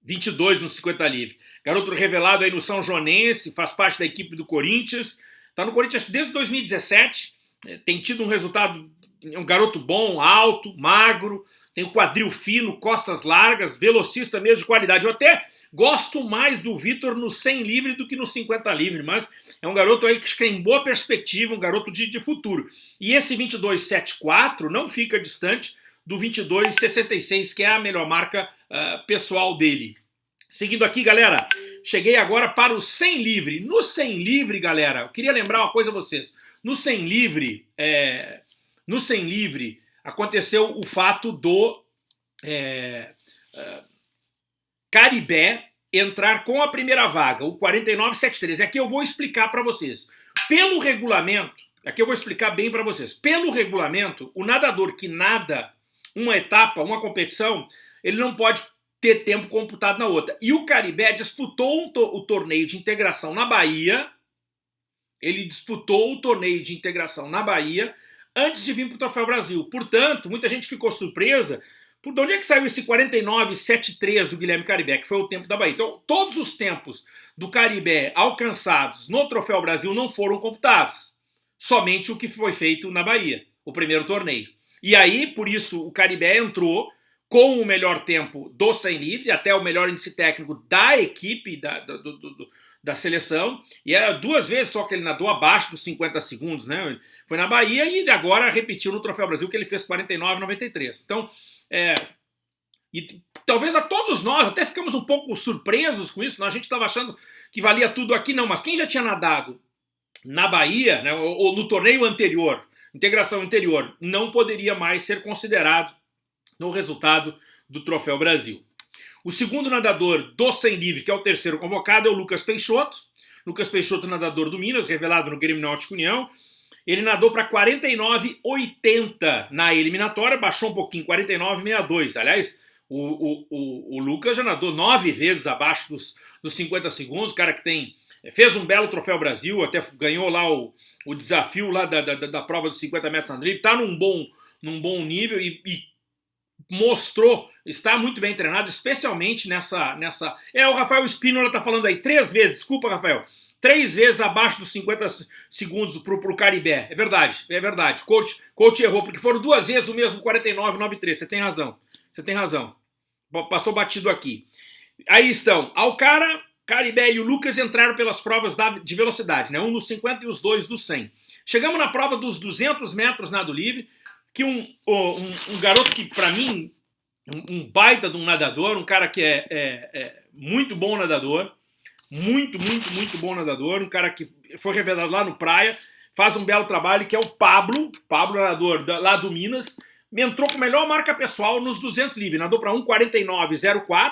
22 no 50 livre. Garoto revelado aí no São Joanense, faz parte da equipe do Corinthians. Tá no Corinthians desde 2017, é, tem tido um resultado, é um garoto bom, alto, magro, tem o quadril fino, costas largas, velocista mesmo de qualidade. Eu até gosto mais do Vitor no 100 livre do que no 50 livre, mas é um garoto aí que tem boa perspectiva, um garoto de, de futuro. E esse 22,74 não fica distante do 22,66, que é a melhor marca uh, pessoal dele. Seguindo aqui, galera, cheguei agora para o 100 livre. No 100 livre, galera, eu queria lembrar uma coisa a vocês. No 100 livre, é, no 100 livre, aconteceu o fato do é, é, Caribé entrar com a primeira vaga, o 4973. Aqui eu vou explicar para vocês. Pelo regulamento, aqui eu vou explicar bem para vocês. Pelo regulamento, o nadador que nada uma etapa, uma competição, ele não pode ter tempo computado na outra. E o Caribé disputou um to o torneio de integração na Bahia, ele disputou o torneio de integração na Bahia antes de vir para o Troféu Brasil. Portanto, muita gente ficou surpresa por de onde é que saiu esse 49,73 do Guilherme Caribé, que foi o tempo da Bahia. Então, todos os tempos do Caribé alcançados no Troféu Brasil não foram computados. Somente o que foi feito na Bahia, o primeiro torneio. E aí, por isso, o Caribé entrou com o melhor tempo do 100 livre, até o melhor índice técnico da equipe, da, do, do, do da seleção, e é duas vezes só que ele nadou abaixo dos 50 segundos, né? Foi na Bahia e agora repetiu no Troféu Brasil que ele fez 49,93. Então, é, e talvez a todos nós até ficamos um pouco surpresos com isso, né? a gente estava achando que valia tudo aqui, não, mas quem já tinha nadado na Bahia, né, ou, ou no torneio anterior, integração anterior, não poderia mais ser considerado no resultado do Troféu Brasil. O segundo nadador do 100 livre, que é o terceiro convocado, é o Lucas Peixoto. Lucas Peixoto, nadador do Minas, revelado no Grêmio Náutico União. Ele nadou para 49,80 na eliminatória, baixou um pouquinho, 49,62. Aliás, o, o, o, o, Lucas já nadou nove vezes abaixo dos, dos 50 segundos, o cara que tem fez um belo troféu Brasil, até ganhou lá o, o desafio lá da, da, da prova dos 50 metros na drift, está num bom, num bom nível e, e mostrou, está muito bem treinado, especialmente nessa... nessa é, o Rafael Espínola está falando aí três vezes, desculpa, Rafael, três vezes abaixo dos 50 segundos para o Caribé. É verdade, é verdade. Coach, coach errou, porque foram duas vezes o mesmo 49,93. Você tem razão, você tem razão. Passou batido aqui. Aí estão, Alcara, Caribé e o Lucas entraram pelas provas de velocidade, né? um no 50 e os dois no 100. Chegamos na prova dos 200 metros nado livre, que um, um, um garoto que, para mim, um, um, baita de um nadador, um cara que é, é, é, muito bom nadador, muito, muito, muito bom nadador, um cara que foi revelado lá no Praia, faz um belo trabalho, que é o Pablo, Pablo nadador da, lá do Minas, entrou com a melhor marca pessoal nos 200 livre, nadou para 1,49,04,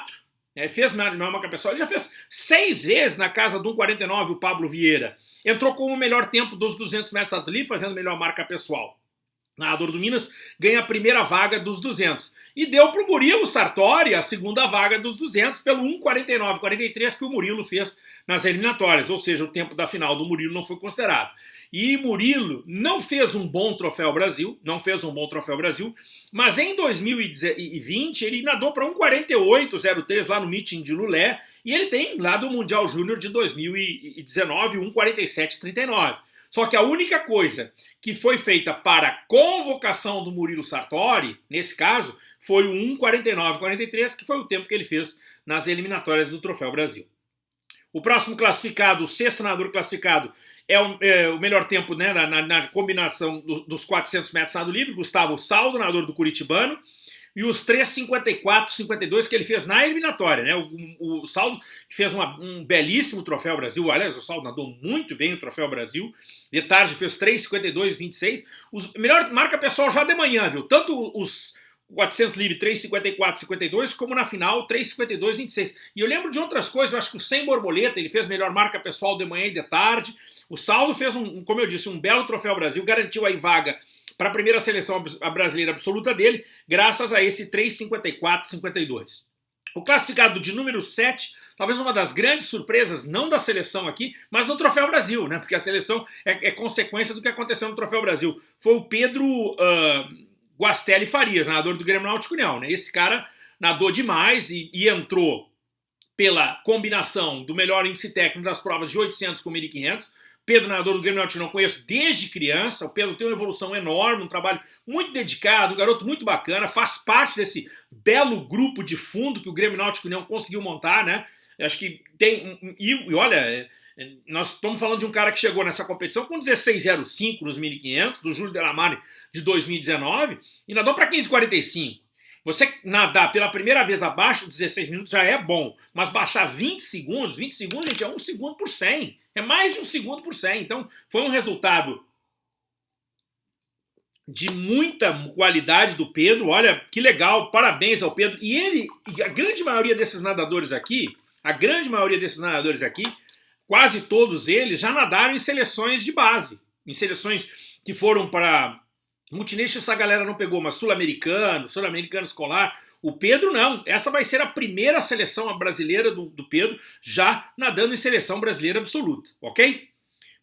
é, fez melhor marca pessoal, ele já fez seis vezes na casa do 1,49 o Pablo Vieira, entrou com o melhor tempo dos 200 metros livre, fazendo melhor marca pessoal nadador do Minas, ganha a primeira vaga dos 200. E deu para o Murilo Sartori a segunda vaga dos 200 pelo 1,49,43 que o Murilo fez nas eliminatórias, ou seja, o tempo da final do Murilo não foi considerado. E Murilo não fez um bom troféu Brasil, não fez um bom troféu Brasil, mas em 2020 ele nadou para 1,48,03 lá no meeting de Lulé, e ele tem lá do Mundial Júnior de 2019 1,47,39. Só que a única coisa que foi feita para a convocação do Murilo Sartori, nesse caso, foi o 1,49,43, que foi o tempo que ele fez nas eliminatórias do Troféu Brasil. O próximo classificado, o sexto nadador classificado, é o, é o melhor tempo né, na, na combinação do, dos 400 metros nado livre, Gustavo Saldo, nadador do Curitibano, e os 3,54, 52 que ele fez na eliminatória, né? O, o Saldo fez uma, um belíssimo troféu Brasil, aliás, o Saldo nadou muito bem o troféu Brasil, de tarde fez 3,52, 26, os, melhor marca pessoal já de manhã, viu? Tanto os 400 livre 3,54, 52, como na final 3,52, 26. E eu lembro de outras coisas, eu acho que o 100 borboleta, ele fez melhor marca pessoal de manhã e de tarde, o Saldo fez, um, como eu disse, um belo troféu Brasil, garantiu aí vaga para a primeira seleção brasileira absoluta dele, graças a esse 3,54,52. O classificado de número 7, talvez uma das grandes surpresas, não da seleção aqui, mas no Troféu Brasil, né? Porque a seleção é, é consequência do que aconteceu no Troféu Brasil. Foi o Pedro uh, Guastelli Farias, nadador do Grêmio Náutico União, né? Esse cara nadou demais e, e entrou pela combinação do melhor índice técnico das provas de 800 com 1500, Pedro, nadador do Grêmio Náutico, não conheço desde criança. O Pedro tem uma evolução enorme, um trabalho muito dedicado, um garoto muito bacana, faz parte desse belo grupo de fundo que o Grêmio Náutico União conseguiu montar, né? Acho que tem. E, e olha, é, é, nós estamos falando de um cara que chegou nessa competição com 16,05 nos 1500, do Júlio Delamare de 2019, e nadou para 15,45. Você nadar pela primeira vez abaixo de 16 minutos já é bom, mas baixar 20 segundos, 20 segundos, gente, é um segundo por 100. É mais de um segundo por 100. Então, foi um resultado de muita qualidade do Pedro. Olha, que legal, parabéns ao Pedro. E ele, a grande maioria desses nadadores aqui, a grande maioria desses nadadores aqui, quase todos eles já nadaram em seleções de base, em seleções que foram para Multination essa galera não pegou, mas sul-americano, sul-americano escolar. O Pedro não. Essa vai ser a primeira seleção brasileira do, do Pedro já nadando em seleção brasileira absoluta, ok?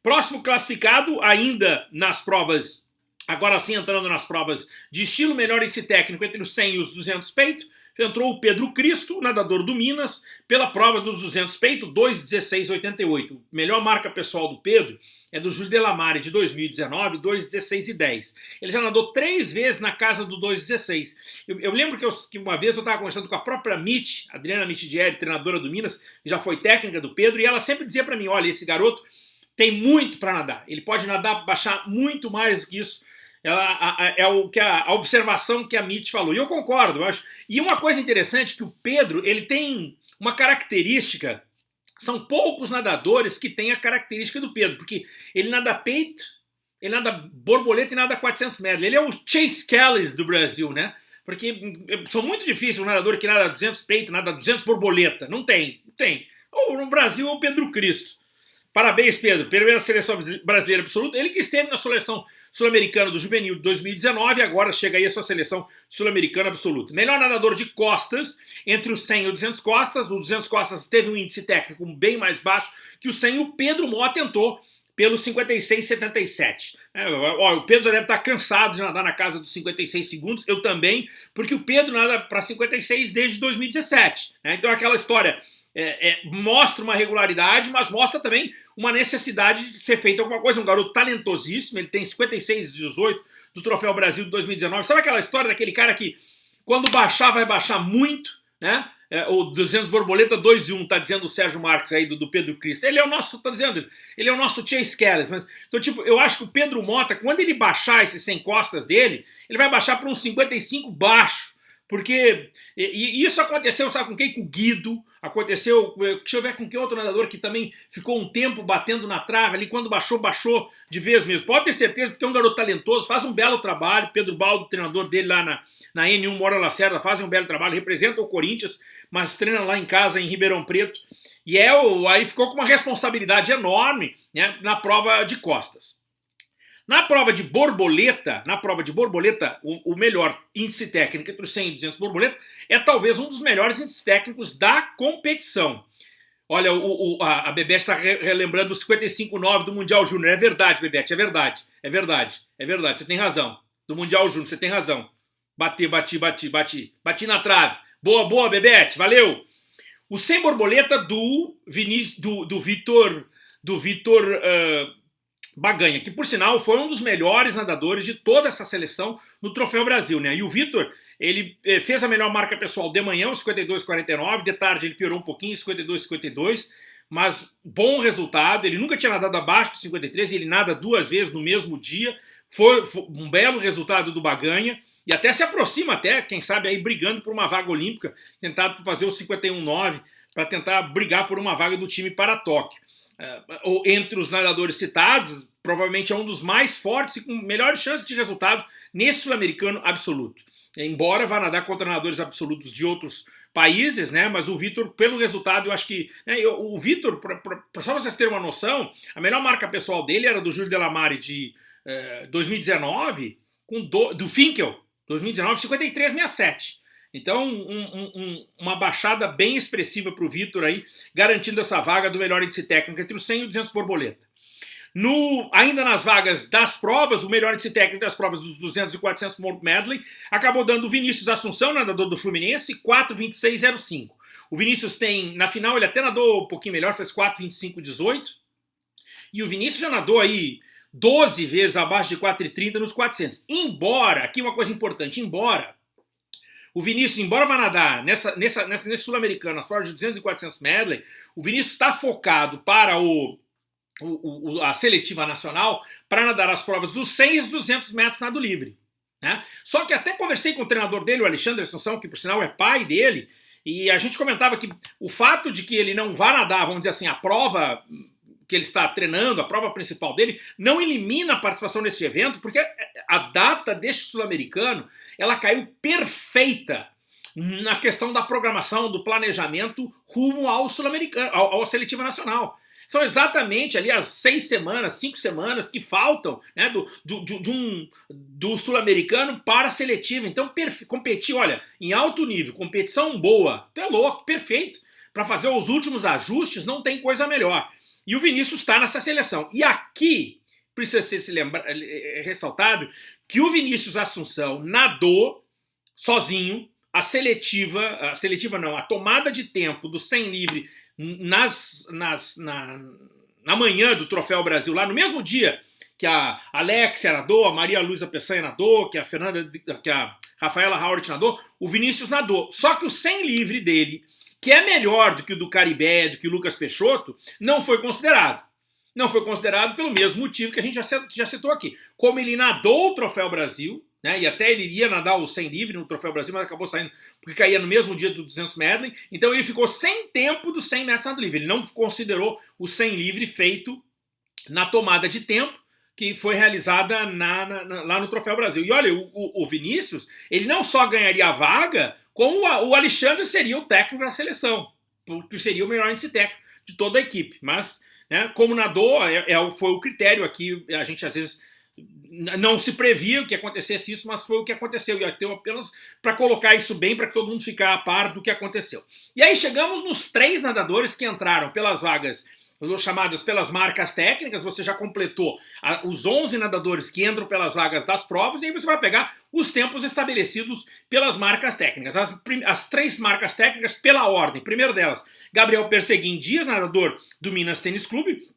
Próximo classificado, ainda nas provas, agora sim entrando nas provas de estilo melhor índice técnico entre os 100 e os 200 peito, entrou o Pedro Cristo, nadador do Minas, pela prova dos 200 peito, 2,16,88. Melhor marca pessoal do Pedro é do Júlio Delamare, de 2019, 2,16,10. Ele já nadou três vezes na casa do 2,16. Eu, eu, lembro que, eu, que, uma vez eu estava conversando com a própria Mitch, Adriana Mittidieri, treinadora do Minas, que já foi técnica do Pedro, e ela sempre dizia para mim, olha, esse garoto tem muito para nadar. Ele pode nadar, baixar muito mais do que isso é, é o que a, a, observação que a Mitch falou. E eu concordo, eu acho. E uma coisa interessante que o Pedro, ele tem uma característica, são poucos nadadores que têm a característica do Pedro, porque ele nada peito, ele nada borboleta e nada 400 metros. Ele é o Chase Kelly do Brasil, né? Porque são muito difíceis um nadador que nada 200 peito, nada 200 borboleta. Não tem, não tem. Ou no Brasil é o Pedro Cristo. Parabéns, Pedro. Primeira seleção brasileira absoluta. Ele que esteve na seleção sul-americana do Juvenil de 2019 agora chega aí a sua seleção sul-americana absoluta. Melhor nadador de costas, entre o 100 e o 200 costas. O 200 costas teve um índice técnico bem mais baixo que o 100. O Pedro Mó tentou pelo 56,77. É, o Pedro já deve estar cansado de nadar na casa dos 56 segundos, eu também, porque o Pedro nada para 56 desde 2017. Né? Então aquela história é, é, mostra uma regularidade, mas mostra também uma necessidade de ser feita alguma coisa. Um garoto talentosíssimo, ele tem 56 18 do Troféu Brasil de 2019. Sabe aquela história daquele cara que quando baixar vai baixar muito, né? É, o 200 borboleta 2 e 1, tá dizendo o Sérgio Marques aí do, do Pedro Cristo. Ele é o nosso, tá dizendo, ele é o nosso Chase Kelly. Mas, então, tipo, eu acho que o Pedro Mota, quando ele baixar esses 100 costas dele, ele vai baixar para um 55 baixo. Porque e, isso aconteceu, sabe com quem? Com o Guido, aconteceu, eh, deixa eu ver com que outro nadador que também ficou um tempo batendo na trave ali, quando baixou, baixou de vez mesmo. Pode ter certeza, porque é um garoto talentoso, faz um belo trabalho, Pedro Baldo, treinador dele lá na, na N1 Mora Lacerda, faz um belo trabalho, representa o Corinthians, mas treina lá em casa, em Ribeirão Preto, e é aí ficou com uma responsabilidade enorme né, na prova de costas. Na prova de borboleta, na prova de borboleta, o, o, melhor índice técnico entre os 100 e 200 borboleta é talvez um dos melhores índices técnicos da competição. Olha, o, o, a, a Bebete está relembrando o 55,9 do Mundial Júnior. É verdade, Bebete, é verdade. É verdade, é verdade, você tem razão. Do Mundial Júnior, você tem razão. Bati, bati, bati, bati. Bati na trave. Boa, boa, Bebete, valeu. O 100 borboleta do Vinícius, do, do Vitor, do Vitor uh, Baganha, que por sinal foi um dos melhores nadadores de toda essa seleção no Troféu Brasil, né? E o Vitor, ele eh, fez a melhor marca pessoal de manhã, o 52,49, de tarde ele piorou um pouquinho, 52,52, mas bom resultado, ele nunca tinha nadado abaixo de 53, ele nada duas vezes no mesmo dia, foi, foi um belo resultado do Baganha, e até se aproxima até, quem sabe aí brigando por uma vaga olímpica, tentado fazer o 51,9 para tentar brigar por uma vaga do time para Tóquio ou entre os nadadores citados, provavelmente é um dos mais fortes e com melhores chances de resultado nesse sul-americano absoluto. Embora vá nadar contra nadadores absolutos de outros países, né? Mas o Vitor, pelo resultado, eu acho que. Né, eu, o Vitor, só vocês terem uma noção, a melhor marca pessoal dele era do Júlio Delamare de eh, 2019, com do, do Finkel, 2019, 53,67. Então, um, um, uma baixada bem expressiva para o Vitor aí, garantindo essa vaga do melhor índice técnico entre os 100 e o 200 borboleta. No, ainda nas vagas das provas, o melhor índice técnico das provas dos 200 e 400 medley acabou dando o Vinícius Assunção, nadador do Fluminense, 4,26,05. O Vinícius tem, na final ele até nadou um pouquinho melhor, fez 4,25,18. E o Vinícius já nadou aí 12 vezes abaixo de 4,30 nos 400. Embora, aqui uma coisa importante, embora o Vinícius, embora vá nadar nessa, nessa, nessa, nesse sul-americano, nas provas de 200 e 400 medley, o Vinícius está focado para o, o, o, a seletiva nacional para nadar as provas dos 100 e 200 metros nado livre. Né? Só que até conversei com o treinador dele, o Alexandre Assunção, que por sinal é pai dele, e a gente comentava que o fato de que ele não vá nadar, vamos dizer assim, a prova que ele está treinando, a prova principal dele, não elimina a participação nesse evento, porque a data deste sul-americano, ela caiu perfeita na questão da programação, do planejamento rumo ao sul-americano, ao, ao seletivo nacional. São exatamente ali as seis semanas, cinco semanas que faltam né, do, do, do, um, do sul-americano para a seletiva. Então, competir, olha, em alto nível, competição boa, tu é louco, perfeito. Para fazer os últimos ajustes, não tem coisa melhor. E o Vinícius está nessa seleção. E aqui precisa ser se lembra, eh, eh, ressaltado que o Vinícius Assunção nadou sozinho a seletiva, a seletiva não, a tomada de tempo do 100 livre nas, nas, na, na manhã do Troféu Brasil, lá no mesmo dia que a Alexia nadou, a Maria Luísa Peçanha nadou, que a Fernanda, que a Rafaela Howard nadou, o Vinícius nadou. Só que o 100 livre dele, que é melhor do que o do Caribé, do que o Lucas Peixoto, não foi considerado. Não foi considerado pelo mesmo motivo que a gente já, citou aqui. Como ele nadou o Troféu Brasil, né? E até ele iria nadar o 100 livre no Troféu Brasil, mas acabou saindo porque caía no mesmo dia do 200 medley. Então ele ficou sem tempo do 100 metros nado livre. Ele não considerou o 100 livre feito na tomada de tempo que foi realizada na, na, lá no Troféu Brasil. E olha, o, o, Vinícius, ele não só ganharia a vaga, como a, o Alexandre seria o técnico da seleção, porque seria o melhor índice técnico de toda a equipe. Mas, né, como nadou, é, é, foi o critério aqui, a gente às vezes não se previa que acontecesse isso, mas foi o que aconteceu. E eu apenas para colocar isso bem, para que todo mundo ficar a par do que aconteceu. E aí chegamos nos três nadadores que entraram pelas vagas chamadas pelas marcas técnicas, você já completou a, os 11 nadadores que entram pelas vagas das provas, e aí você vai pegar os tempos estabelecidos pelas marcas técnicas. As, as três marcas técnicas pela ordem. Primeiro delas, Gabriel Perseguim Dias, nadador do Minas Tênis Clube,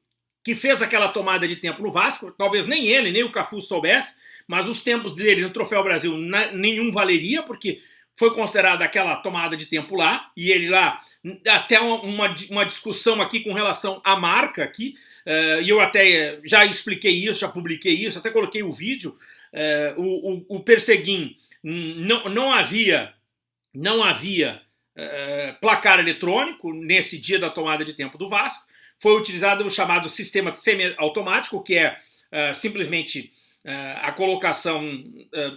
que fez aquela tomada de tempo no Vasco, talvez nem ele, nem o Cafu soubesse, mas os tempos dele no Troféu Brasil nenhum valeria, porque foi considerada aquela tomada de tempo lá, e ele lá, até uma, uma discussão aqui com relação à marca aqui, uh, e eu até já expliquei isso, já publiquei isso, até coloquei o vídeo, uh, o, o, o Perseguim não, não havia, não havia placar eletrônico nesse dia da tomada de tempo do Vasco, foi utilizado o chamado sistema semi-automático, que é simplesmente a colocação,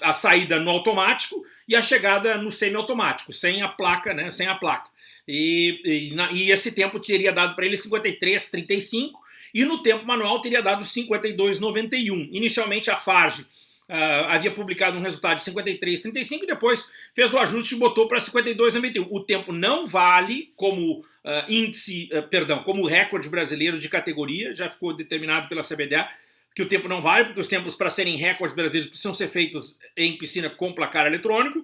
a saída no automático e a chegada no semi-automático, sem a placa, né, sem a placa. E, e, na, e esse tempo teria dado para ele 53,35 e no tempo manual teria dado 52,91. Inicialmente a Farge Uh, havia publicado um resultado de 53,35 e depois fez o ajuste e botou para 52,91. O tempo não vale como uh, índice, uh, perdão, como recorde brasileiro de categoria, já ficou determinado pela CBDA que o tempo não vale, porque os tempos para serem recordes brasileiros precisam ser feitos em piscina com placar eletrônico,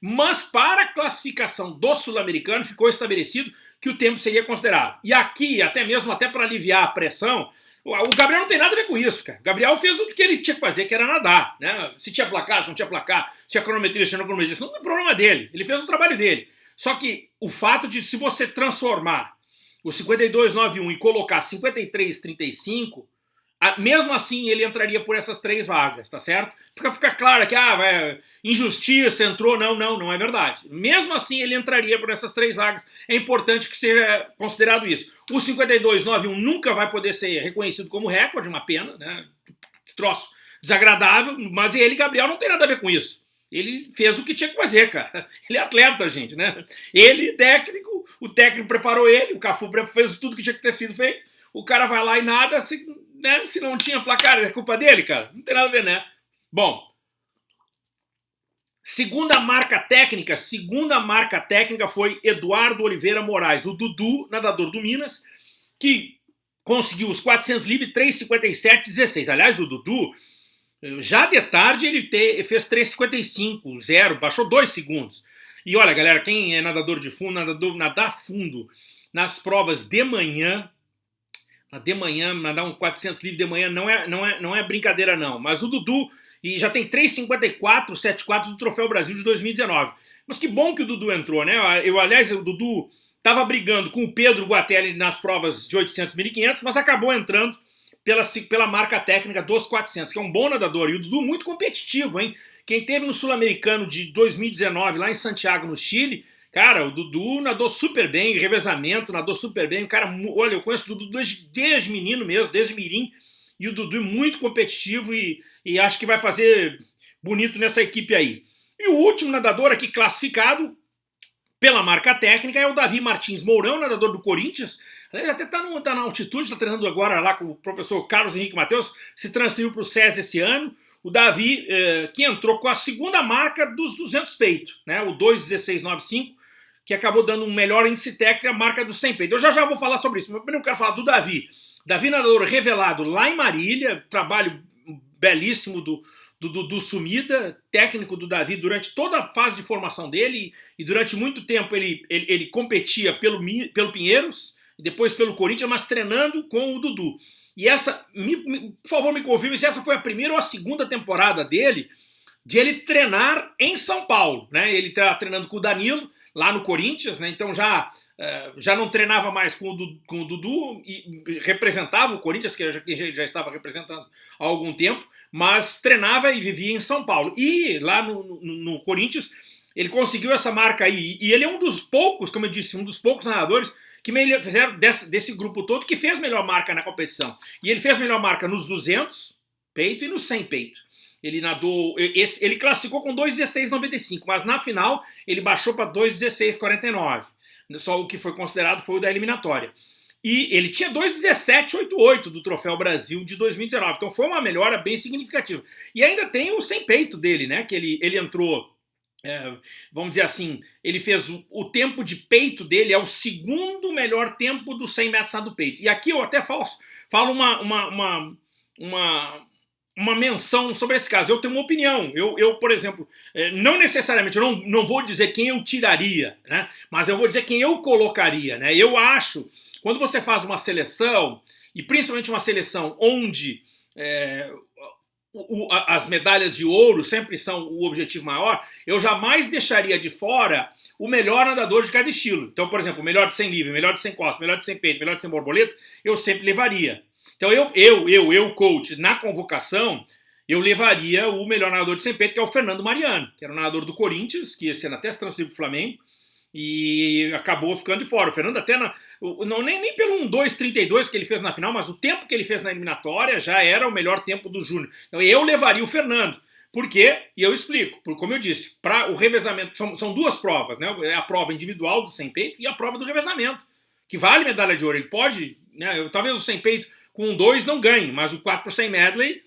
mas para a classificação do sul-americano ficou estabelecido que o tempo seria considerado. E aqui, até mesmo até para aliviar a pressão, o Gabriel não tem nada a ver com isso, cara. O Gabriel fez o que ele tinha que fazer, que era nadar. Né? Se tinha placar, se não tinha placar, se tinha cronometria, se tinha cronometria, isso não é problema dele. Ele fez o trabalho dele. Só que o fato de se você transformar o 5291 e colocar 5335, mesmo assim ele entraria por essas três vagas, tá certo? Fica, fica claro que, ah, injustiça, entrou, não, não, não é verdade. Mesmo assim ele entraria por essas três vagas, é importante que seja considerado isso. O 5291 nunca vai poder ser reconhecido como recorde, uma pena, né? Que troço desagradável, mas ele, Gabriel, não tem nada a ver com isso. Ele fez o que tinha que fazer, cara. Ele é atleta, gente, né? Ele, técnico, o técnico preparou ele, o Cafu fez tudo que tinha que ter sido feito. O cara vai lá e nada, se, né? se não tinha placar, é culpa dele, cara. Não tem nada a ver, né? Bom, Segunda marca técnica, segunda marca técnica foi Eduardo Oliveira Moraes, o Dudu, nadador do Minas, que conseguiu os 400 livres 3,57,16. Aliás, o Dudu, já de tarde ele te, fez 3,55, zero, baixou 2 segundos. E olha, galera, quem é nadador de fundo, nadador, nadar fundo nas provas de manhã, de manhã, nadar um 400 livres de manhã não é, não é, não é brincadeira não. Mas o Dudu e já tem 3,54, 74 do Troféu Brasil de 2019. Mas que bom que o Dudu entrou, né? Eu, aliás, o Dudu estava brigando com o Pedro Guatelli nas provas de 800 1500, mas acabou entrando pela, pela marca técnica dos 400, que é um bom nadador. E o Dudu muito competitivo, hein? Quem teve no Sul-Americano de 2019, lá em Santiago, no Chile, cara, o Dudu nadou super bem, revezamento, nadou super bem. O cara, olha, eu conheço o Dudu desde, desde menino mesmo, desde mirim. E o Dudu é muito competitivo e, e acho que vai fazer bonito nessa equipe aí. E o último nadador aqui classificado pela marca técnica é o Davi Martins Mourão, nadador do Corinthians. Ele até está tá na altitude, está treinando agora lá com o professor Carlos Henrique Matheus, se transferiu para o SES esse ano. O Davi, eh, que entrou com a segunda marca dos 200 peito, né, o 2,1695, que acabou dando um melhor índice técnico, a marca do 100 peito. Eu já já vou falar sobre isso, mas primeiro eu quero falar do Davi. Davi Nadador revelado lá em Marília, trabalho belíssimo do, do, do, do, Sumida, técnico do Davi durante toda a fase de formação dele, e durante muito tempo ele, ele, ele competia pelo, pelo Pinheiros, e depois pelo Corinthians, mas treinando com o Dudu. E essa, me, me, por favor me confirme se essa foi a primeira ou a segunda temporada dele, de ele treinar em São Paulo. Né? Ele está treinando com o Danilo, lá no Corinthians, né? então já é, já não treinava mais com o, Dudu, com o Dudu e representava o Corinthians, que já, já estava representando há algum tempo, mas treinava e vivia em São Paulo. E lá no, no, no Corinthians ele conseguiu essa marca aí. E ele é um dos poucos, como eu disse, um dos poucos narradores que fizeram desse, desse grupo todo que fez melhor marca na competição. E ele fez melhor marca nos 200 peito e nos 100 peito. Ele nadou, ele classificou com 2,16,95, mas na final ele baixou para 2,16,49 só o que foi considerado foi o da eliminatória. E ele tinha 2,1788 do Troféu Brasil de 2019, então foi uma melhora bem significativa. E ainda tem o sem peito dele, né? Que ele, ele entrou, é, vamos dizer assim, ele fez o, o, tempo de peito dele, é o segundo melhor tempo do 100 metros do peito. E aqui eu até falo, falo uma, uma, uma, uma uma menção sobre esse caso. Eu tenho uma opinião. Eu, eu por exemplo, é, não necessariamente, eu não, não vou dizer quem eu tiraria, né? mas eu vou dizer quem eu colocaria. Né? Eu acho, quando você faz uma seleção, e principalmente uma seleção onde é, o, as medalhas de ouro sempre são o objetivo maior, eu jamais deixaria de fora o melhor nadador de cada estilo. Então, por exemplo, o melhor de 100 livre, melhor de 100 costas, melhor de 100 peito, melhor de 100 borboleta, eu sempre levaria. Então eu, eu, eu, eu, coach, na convocação, eu levaria o melhor nadador de 100 peito, que é o Fernando Mariano, que era o nadador do Corinthians, que ia ser até se transferiu para o Flamengo, e acabou ficando de fora. O Fernando até, na, não, nem, nem pelo 1,232 que ele fez na final, mas o tempo que ele fez na eliminatória já era o melhor tempo do Júnior. Então eu levaria o Fernando. Por quê? E eu explico. Por, como eu disse, para o revezamento, são, são duas provas, né? É a prova individual do sem peito e a prova do revezamento, que vale medalha de ouro. Ele pode, né? Talvez o sem peito com dois não ganhe, mas o 4 por 100 medley,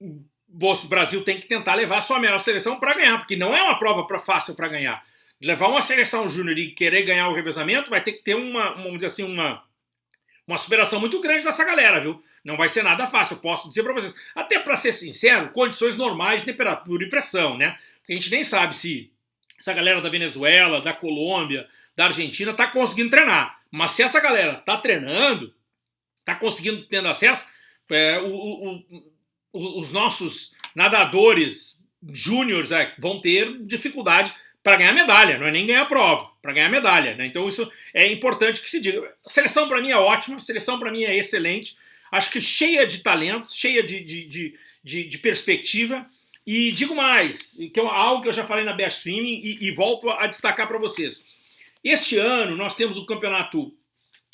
o Brasil tem que tentar levar a sua melhor seleção para ganhar, porque não é uma prova pra, fácil para ganhar. Levar uma seleção júnior e querer ganhar o revezamento vai ter que ter uma, vamos dizer assim, uma, uma superação muito grande dessa galera, viu? Não vai ser nada fácil, posso dizer para vocês. Até para ser sincero, condições normais de temperatura e pressão, né? Porque a gente nem sabe se essa galera da Venezuela, da Colômbia, da Argentina tá conseguindo treinar. Mas se essa galera tá treinando, está conseguindo tendo acesso, é, o, o, os nossos nadadores júniores é, vão ter dificuldade para ganhar medalha, não é nem ganhar prova, para ganhar medalha. Né? Então isso é importante que se diga. A seleção para mim é ótima, seleção para mim é excelente, acho que cheia de talentos, cheia de, de, de, de, de perspectiva. E digo mais, que é algo que eu já falei na Best Swimming e, e volto a destacar para vocês. Este ano nós temos o campeonato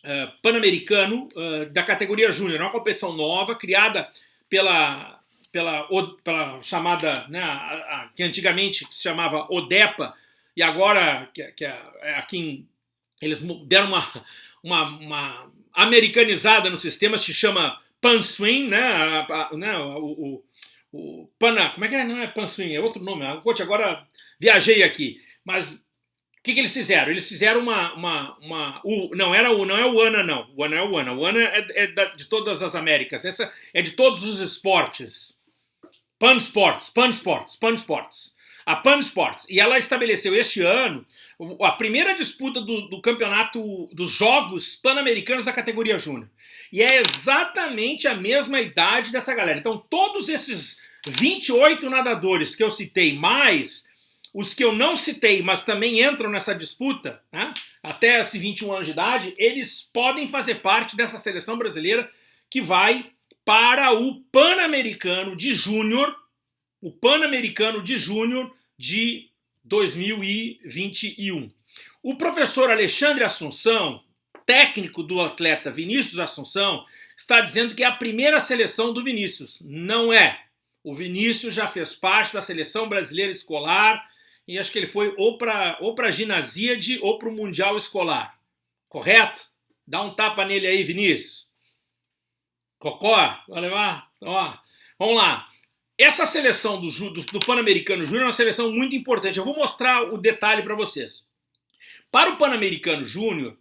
uh, pan-americano uh, da categoria júnior. É uma competição nova, criada pela, pela, pela chamada, né, a, a, que antigamente se chamava ODEPA, e agora, que, que é, é aqui eles deram uma, uma, uma, americanizada no sistema, se chama Pan Swim, né, né o, o, o como é que é? Não é Panswing, é outro nome. Coach, agora viajei aqui. Mas o que, que eles fizeram? Eles fizeram uma, uma, uma o, não era o, não é o ANA não. O ANA é o ANA. O ANA é, é da, de todas as Américas. Essa é de todos os esportes. Pan Sports, Pan Sports, Pan Sports. A Pan Sports. E ela estabeleceu este ano a primeira disputa do, do campeonato dos Jogos Pan-Americanos da categoria Júnior. E é exatamente a mesma idade dessa galera. Então, todos esses 28 nadadores que eu citei, mais os que eu não citei, mas também entram nessa disputa, né, até esses 21 anos de idade, eles podem fazer parte dessa seleção brasileira que vai para o Pan-Americano de Júnior, o Pan-Americano de Júnior de 2021. O professor Alexandre Assunção, técnico do atleta Vinícius Assunção, está dizendo que é a primeira seleção do Vinícius. Não é. O Vinícius já fez parte da seleção brasileira escolar e acho que ele foi ou para ou a ginasíade ou para o Mundial Escolar. Correto? Dá um tapa nele aí, Vinícius. Cocó, vai levar? Ó, vamos lá. Essa seleção do, do, do Pan-Americano Júnior é uma seleção muito importante. Eu vou mostrar o detalhe para vocês. Para o Pan-Americano Júnior,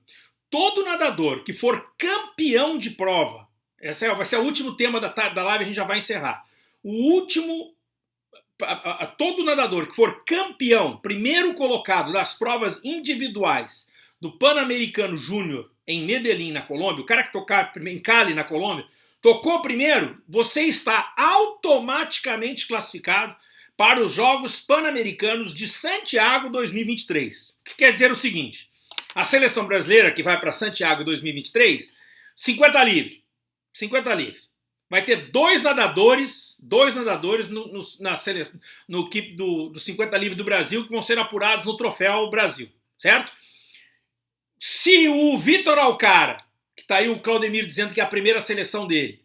todo nadador que for campeão de prova, esse é, vai ser o último tema da, da live, a gente já vai encerrar. O último, a, a, todo nadador que for campeão, primeiro colocado das provas individuais do Pan-Americano Júnior em Medellín, na Colômbia, o cara que tocar em Cali, na Colômbia, tocou primeiro, você está automaticamente classificado para os Jogos Pan-Americanos de Santiago 2023. O que quer dizer o seguinte, a seleção brasileira que vai para Santiago 2023, 50 livre. 50 livre. Vai ter dois nadadores, dois nadadores no, no, na no equipe do, do 50 livre do Brasil que vão ser apurados no troféu Brasil, certo? Se o Vitor Alcara, que está aí o Claudemir dizendo que é a primeira seleção dele,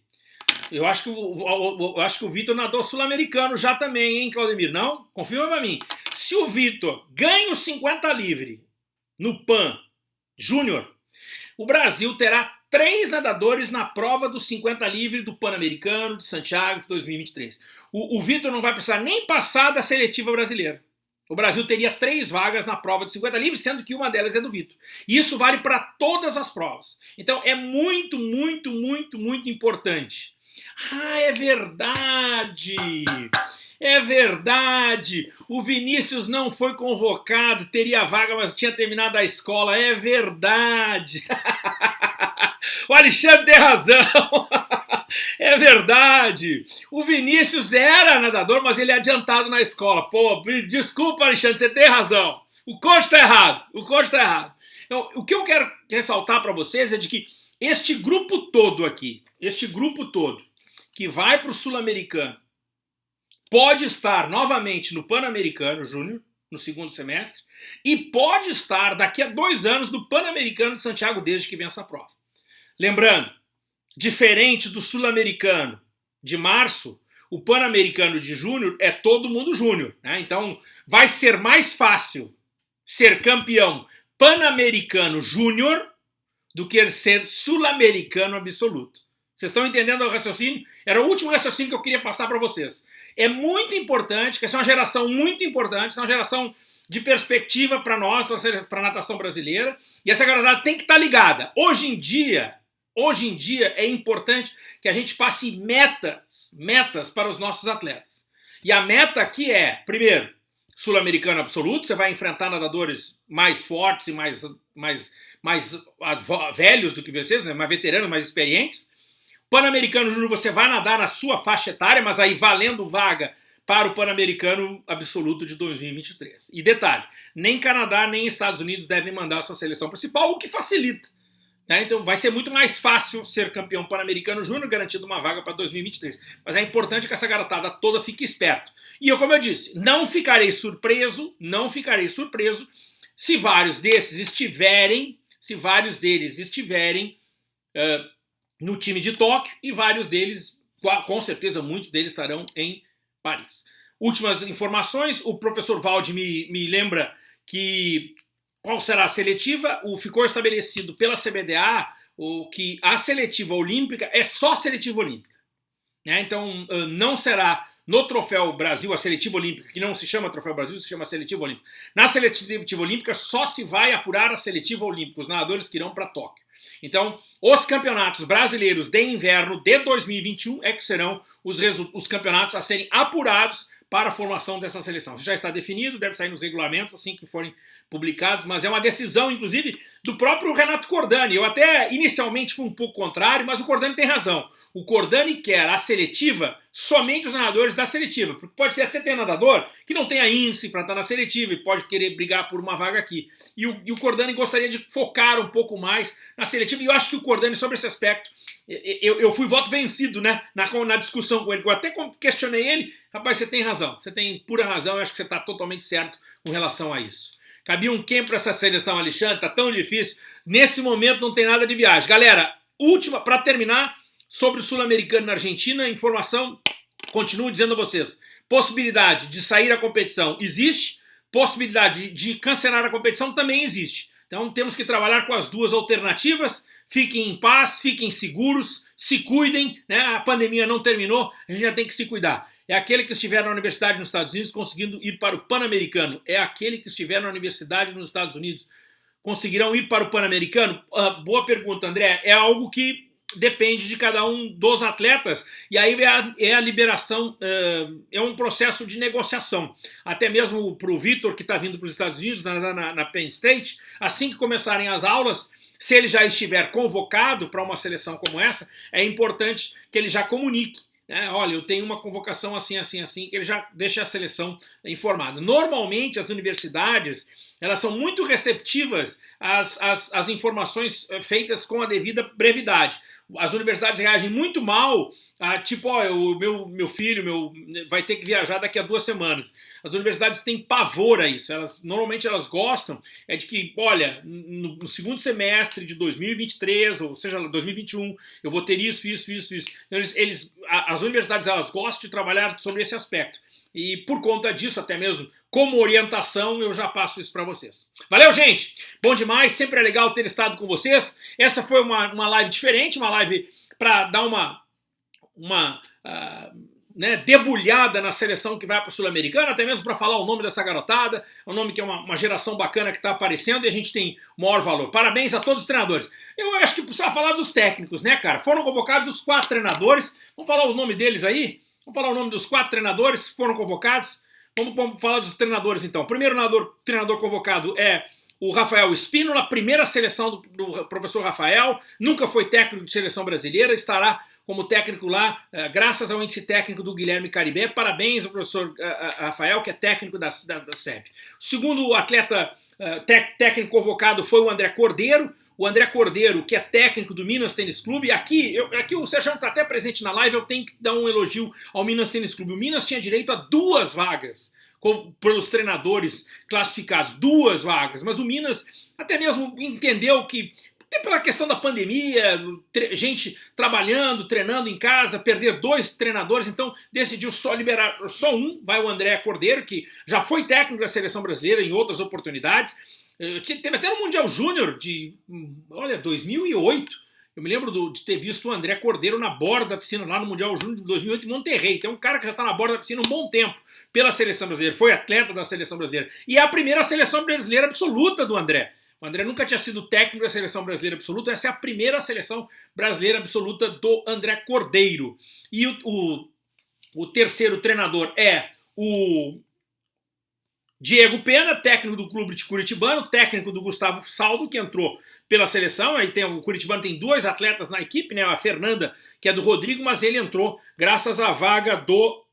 eu acho que o, eu acho que o Vitor nadou sul-americano já também, hein, Claudemir? Não? Confirma para mim. Se o Vitor ganha o 50 livre no PAN Júnior, o Brasil terá três nadadores na prova dos 50 livre do Pan-Americano de Santiago de 2023. O, o Vitor não vai precisar nem passar da seletiva brasileira. O Brasil teria três vagas na prova de 50 livre, sendo que uma delas é do Vitor. E isso vale para todas as provas. Então é muito, muito, muito, muito importante. Ah, é verdade! É verdade! O Vinícius não foi convocado, teria vaga, mas tinha terminado a escola. É verdade! o Alexandre tem razão! é verdade! O Vinícius era nadador, mas ele é adiantado na escola. Pô, desculpa, Alexandre, você tem razão. O coach está errado. O coach está errado. Então, o que eu quero ressaltar para vocês é de que este grupo todo aqui, este grupo todo, que vai para o Sul-Americano, pode estar novamente no Pan-Americano Júnior, no segundo semestre, e pode estar daqui a dois anos no Pan-Americano de Santiago, desde que vença a prova. Lembrando, diferente do Sul-Americano de março, o Pan-Americano de Júnior é todo mundo Júnior. Né? Então vai ser mais fácil ser campeão Pan-Americano Júnior do que ser Sul-Americano absoluto. Vocês estão entendendo o raciocínio? Era o último raciocínio que eu queria passar para vocês. É muito importante, que essa é uma geração muito importante, é uma geração de perspectiva para nós, para a natação brasileira, e essa galera tem que estar tá ligada. Hoje em dia, hoje em dia é importante que a gente passe metas, metas para os nossos atletas. E a meta aqui é, primeiro, sul-americano absoluto, você vai enfrentar nadadores mais fortes e mais, mais, mais velhos do que vocês, né? mais veteranos, mais experientes. Pan-Americano Júnior você vai nadar na sua faixa etária, mas aí valendo vaga para o Pan-Americano Absoluto de 2023. E detalhe, nem Canadá nem Estados Unidos devem mandar sua seleção principal, o que facilita. Né? Então vai ser muito mais fácil ser campeão Pan-Americano Júnior, garantindo uma vaga para 2023. Mas é importante que essa garotada toda fique esperto. E eu, como eu disse, não ficarei surpreso, não ficarei surpreso se vários desses estiverem, se vários deles estiverem uh, no time de Tóquio e vários deles, com certeza muitos deles estarão em Paris. Últimas informações, o professor Valde me, me lembra que qual será a seletiva? O, ficou estabelecido pela CBDA o, que a seletiva olímpica é só seletiva olímpica. Né? Então não será no Troféu Brasil, a seletiva olímpica, que não se chama Troféu Brasil, se chama seletiva olímpica. Na seletiva olímpica só se vai apurar a seletiva olímpica, os nadadores que irão para Tóquio. Então, os campeonatos brasileiros de inverno de 2021 é que serão os, os campeonatos a serem apurados para a formação dessa seleção. Isso já está definido, deve sair nos regulamentos assim que forem publicados, mas é uma decisão, inclusive, do próprio Renato Cordani. Eu até inicialmente fui um pouco contrário, mas o Cordani tem razão. O Cordani quer a seletiva somente os nadadores da seletiva, porque pode até ter nadador que não tenha índice para estar na seletiva e pode querer brigar por uma vaga aqui. E o, e o Cordani gostaria de focar um pouco mais na seletiva, e eu acho que o Cordani, sobre esse aspecto, eu, eu fui voto vencido né, na, na discussão com ele, eu até questionei ele, rapaz, você tem razão, você tem pura razão, eu acho que você está totalmente certo com relação a isso. Cabia um quem para essa seleção, Alexandre? Tá tão difícil. Nesse momento não tem nada de viagem. Galera, última, para terminar, sobre o Sul-Americano na Argentina, informação, continuo dizendo a vocês. Possibilidade de sair a competição existe, possibilidade de cancelar a competição também existe. Então temos que trabalhar com as duas alternativas. Fiquem em paz, fiquem seguros, se cuidem, né? A pandemia não terminou, a gente já tem que se cuidar é aquele que estiver na universidade nos Estados Unidos conseguindo ir para o Pan-Americano, é aquele que estiver na universidade nos Estados Unidos conseguirão ir para o Pan-Americano? Uh, boa pergunta, André. É algo que depende de cada um dos atletas, e aí é a, é a liberação, uh, é um processo de negociação. Até mesmo para o Vitor, que está vindo para os Estados Unidos, na, na, na Penn State, assim que começarem as aulas, se ele já estiver convocado para uma seleção como essa, é importante que ele já comunique né, olha, eu tenho uma convocação assim, assim, assim, que ele já deixa a seleção informada. Normalmente as universidades elas são muito receptivas às, às, às informações eh, feitas com a devida brevidade. As universidades reagem muito mal a, tipo, ó, o meu, meu filho meu, vai ter que viajar daqui a duas semanas. As universidades têm pavor a isso. Elas, normalmente elas gostam é de que, olha, no, no segundo semestre de 2023, ou seja, 2021, eu vou ter isso, isso, isso, isso. Então, eles, eles, as universidades elas gostam de trabalhar sobre esse aspecto. E por conta disso, até mesmo como orientação, eu já passo isso para vocês. Valeu, gente! Bom demais, sempre é legal ter estado com vocês. Essa foi uma, uma live diferente, uma live para dar uma, uma uh, né, debulhada na seleção que vai para a Sul-Americana, até mesmo para falar o nome dessa garotada, um nome que é uma, uma geração bacana que está aparecendo e a gente tem maior valor. Parabéns a todos os treinadores. Eu acho que precisa falar dos técnicos, né, cara? Foram convocados os quatro treinadores. Vamos falar o nome deles aí? Vamos falar o nome dos quatro treinadores que foram convocados. Vamos, vamos falar dos treinadores então. O primeiro treinador, treinador convocado é o Rafael Espínola, primeira seleção do, do, professor Rafael, nunca foi técnico de seleção brasileira, estará como técnico lá, uh, graças ao índice técnico do Guilherme Caribé. Parabéns ao professor uh, Rafael, que é técnico da, da, da SEB. O segundo atleta técnico convocado foi o André Cordeiro, o André Cordeiro, que é técnico do Minas Tênis Clube. Aqui, eu, aqui o Sérgio está até presente na live, eu tenho que dar um elogio ao Minas Tênis Clube. O Minas tinha direito a duas vagas com, pelos treinadores classificados, duas vagas, mas o Minas até mesmo entendeu que até pela questão da pandemia, gente trabalhando, treinando em casa, perder dois treinadores, então decidiu só liberar só um, vai o André Cordeiro, que já foi técnico da seleção brasileira em outras oportunidades, Teve até no Mundial Júnior de, olha, 2008. Eu me lembro do, de ter visto o André Cordeiro na borda da piscina lá no Mundial Júnior de 2008 em Monterrey. Tem um cara que já está na borda da piscina um bom tempo pela seleção brasileira. Foi atleta da seleção brasileira. E é a primeira seleção brasileira absoluta do André. O André nunca tinha sido técnico da seleção brasileira absoluta. Essa é a primeira seleção brasileira absoluta do André Cordeiro. E o, o, o terceiro treinador é o Diego Pena, técnico do clube de Curitibano, técnico do Gustavo Saldo, que entrou pela seleção. Aí tem, o Curitibano tem dois atletas na equipe, né? A Fernanda, que é do Rodrigo, mas ele entrou graças à vaga do,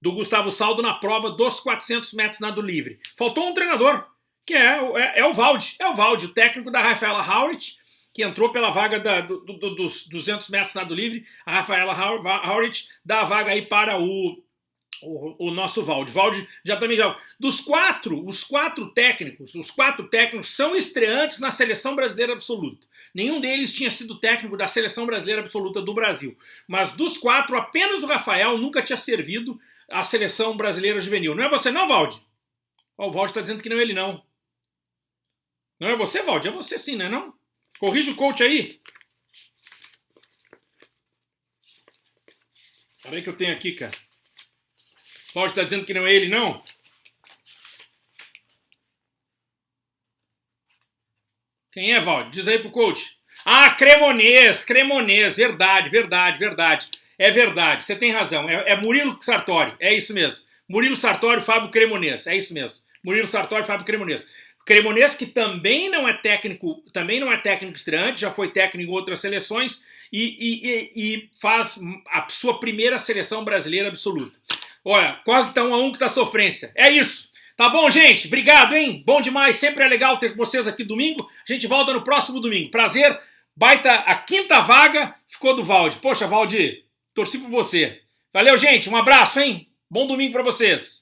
do Gustavo Saldo na prova dos 400 metros nado livre. Faltou um treinador, que é, é, é o Valde. É o Valde, o técnico da Rafaela Howard, que entrou pela vaga da, do, do, dos 200 metros nado livre. A Rafaela Howard dá a vaga aí para o o, o, nosso Valde. Valde já também já. Dos quatro, os quatro técnicos, os quatro técnicos são estreantes na seleção brasileira absoluta. Nenhum deles tinha sido técnico da seleção brasileira absoluta do Brasil. Mas dos quatro, apenas o Rafael nunca tinha servido a seleção brasileira juvenil. Não é você, não, Valde? Oh, o Valde está dizendo que não é ele, não. Não é você, Valde? É você sim, não é não? Corrija o coach aí. Peraí que eu tenho aqui, cara. O Valde está dizendo que não é ele, não? Quem é, Valde? Diz aí pro coach. Ah, Cremonês, Cremonês, verdade, verdade, verdade. É verdade, você tem razão. É, é Murilo Sartori, é isso mesmo. Murilo Sartori, Fábio Cremonês, é isso mesmo. Murilo Sartori, Fábio Cremonês. Cremonês que também não é técnico, também não é técnico estreante, já foi técnico em outras seleções e, e, e faz a sua primeira seleção brasileira absoluta. Olha, quase que tá um a um que tá sofrência. É isso. Tá bom, gente? Obrigado, hein? Bom demais. Sempre é legal ter vocês aqui domingo. A gente volta no próximo domingo. Prazer. Baita a quinta vaga ficou do Valde. Poxa, Valde, torci por você. Valeu, gente. Um abraço, hein? Bom domingo para vocês.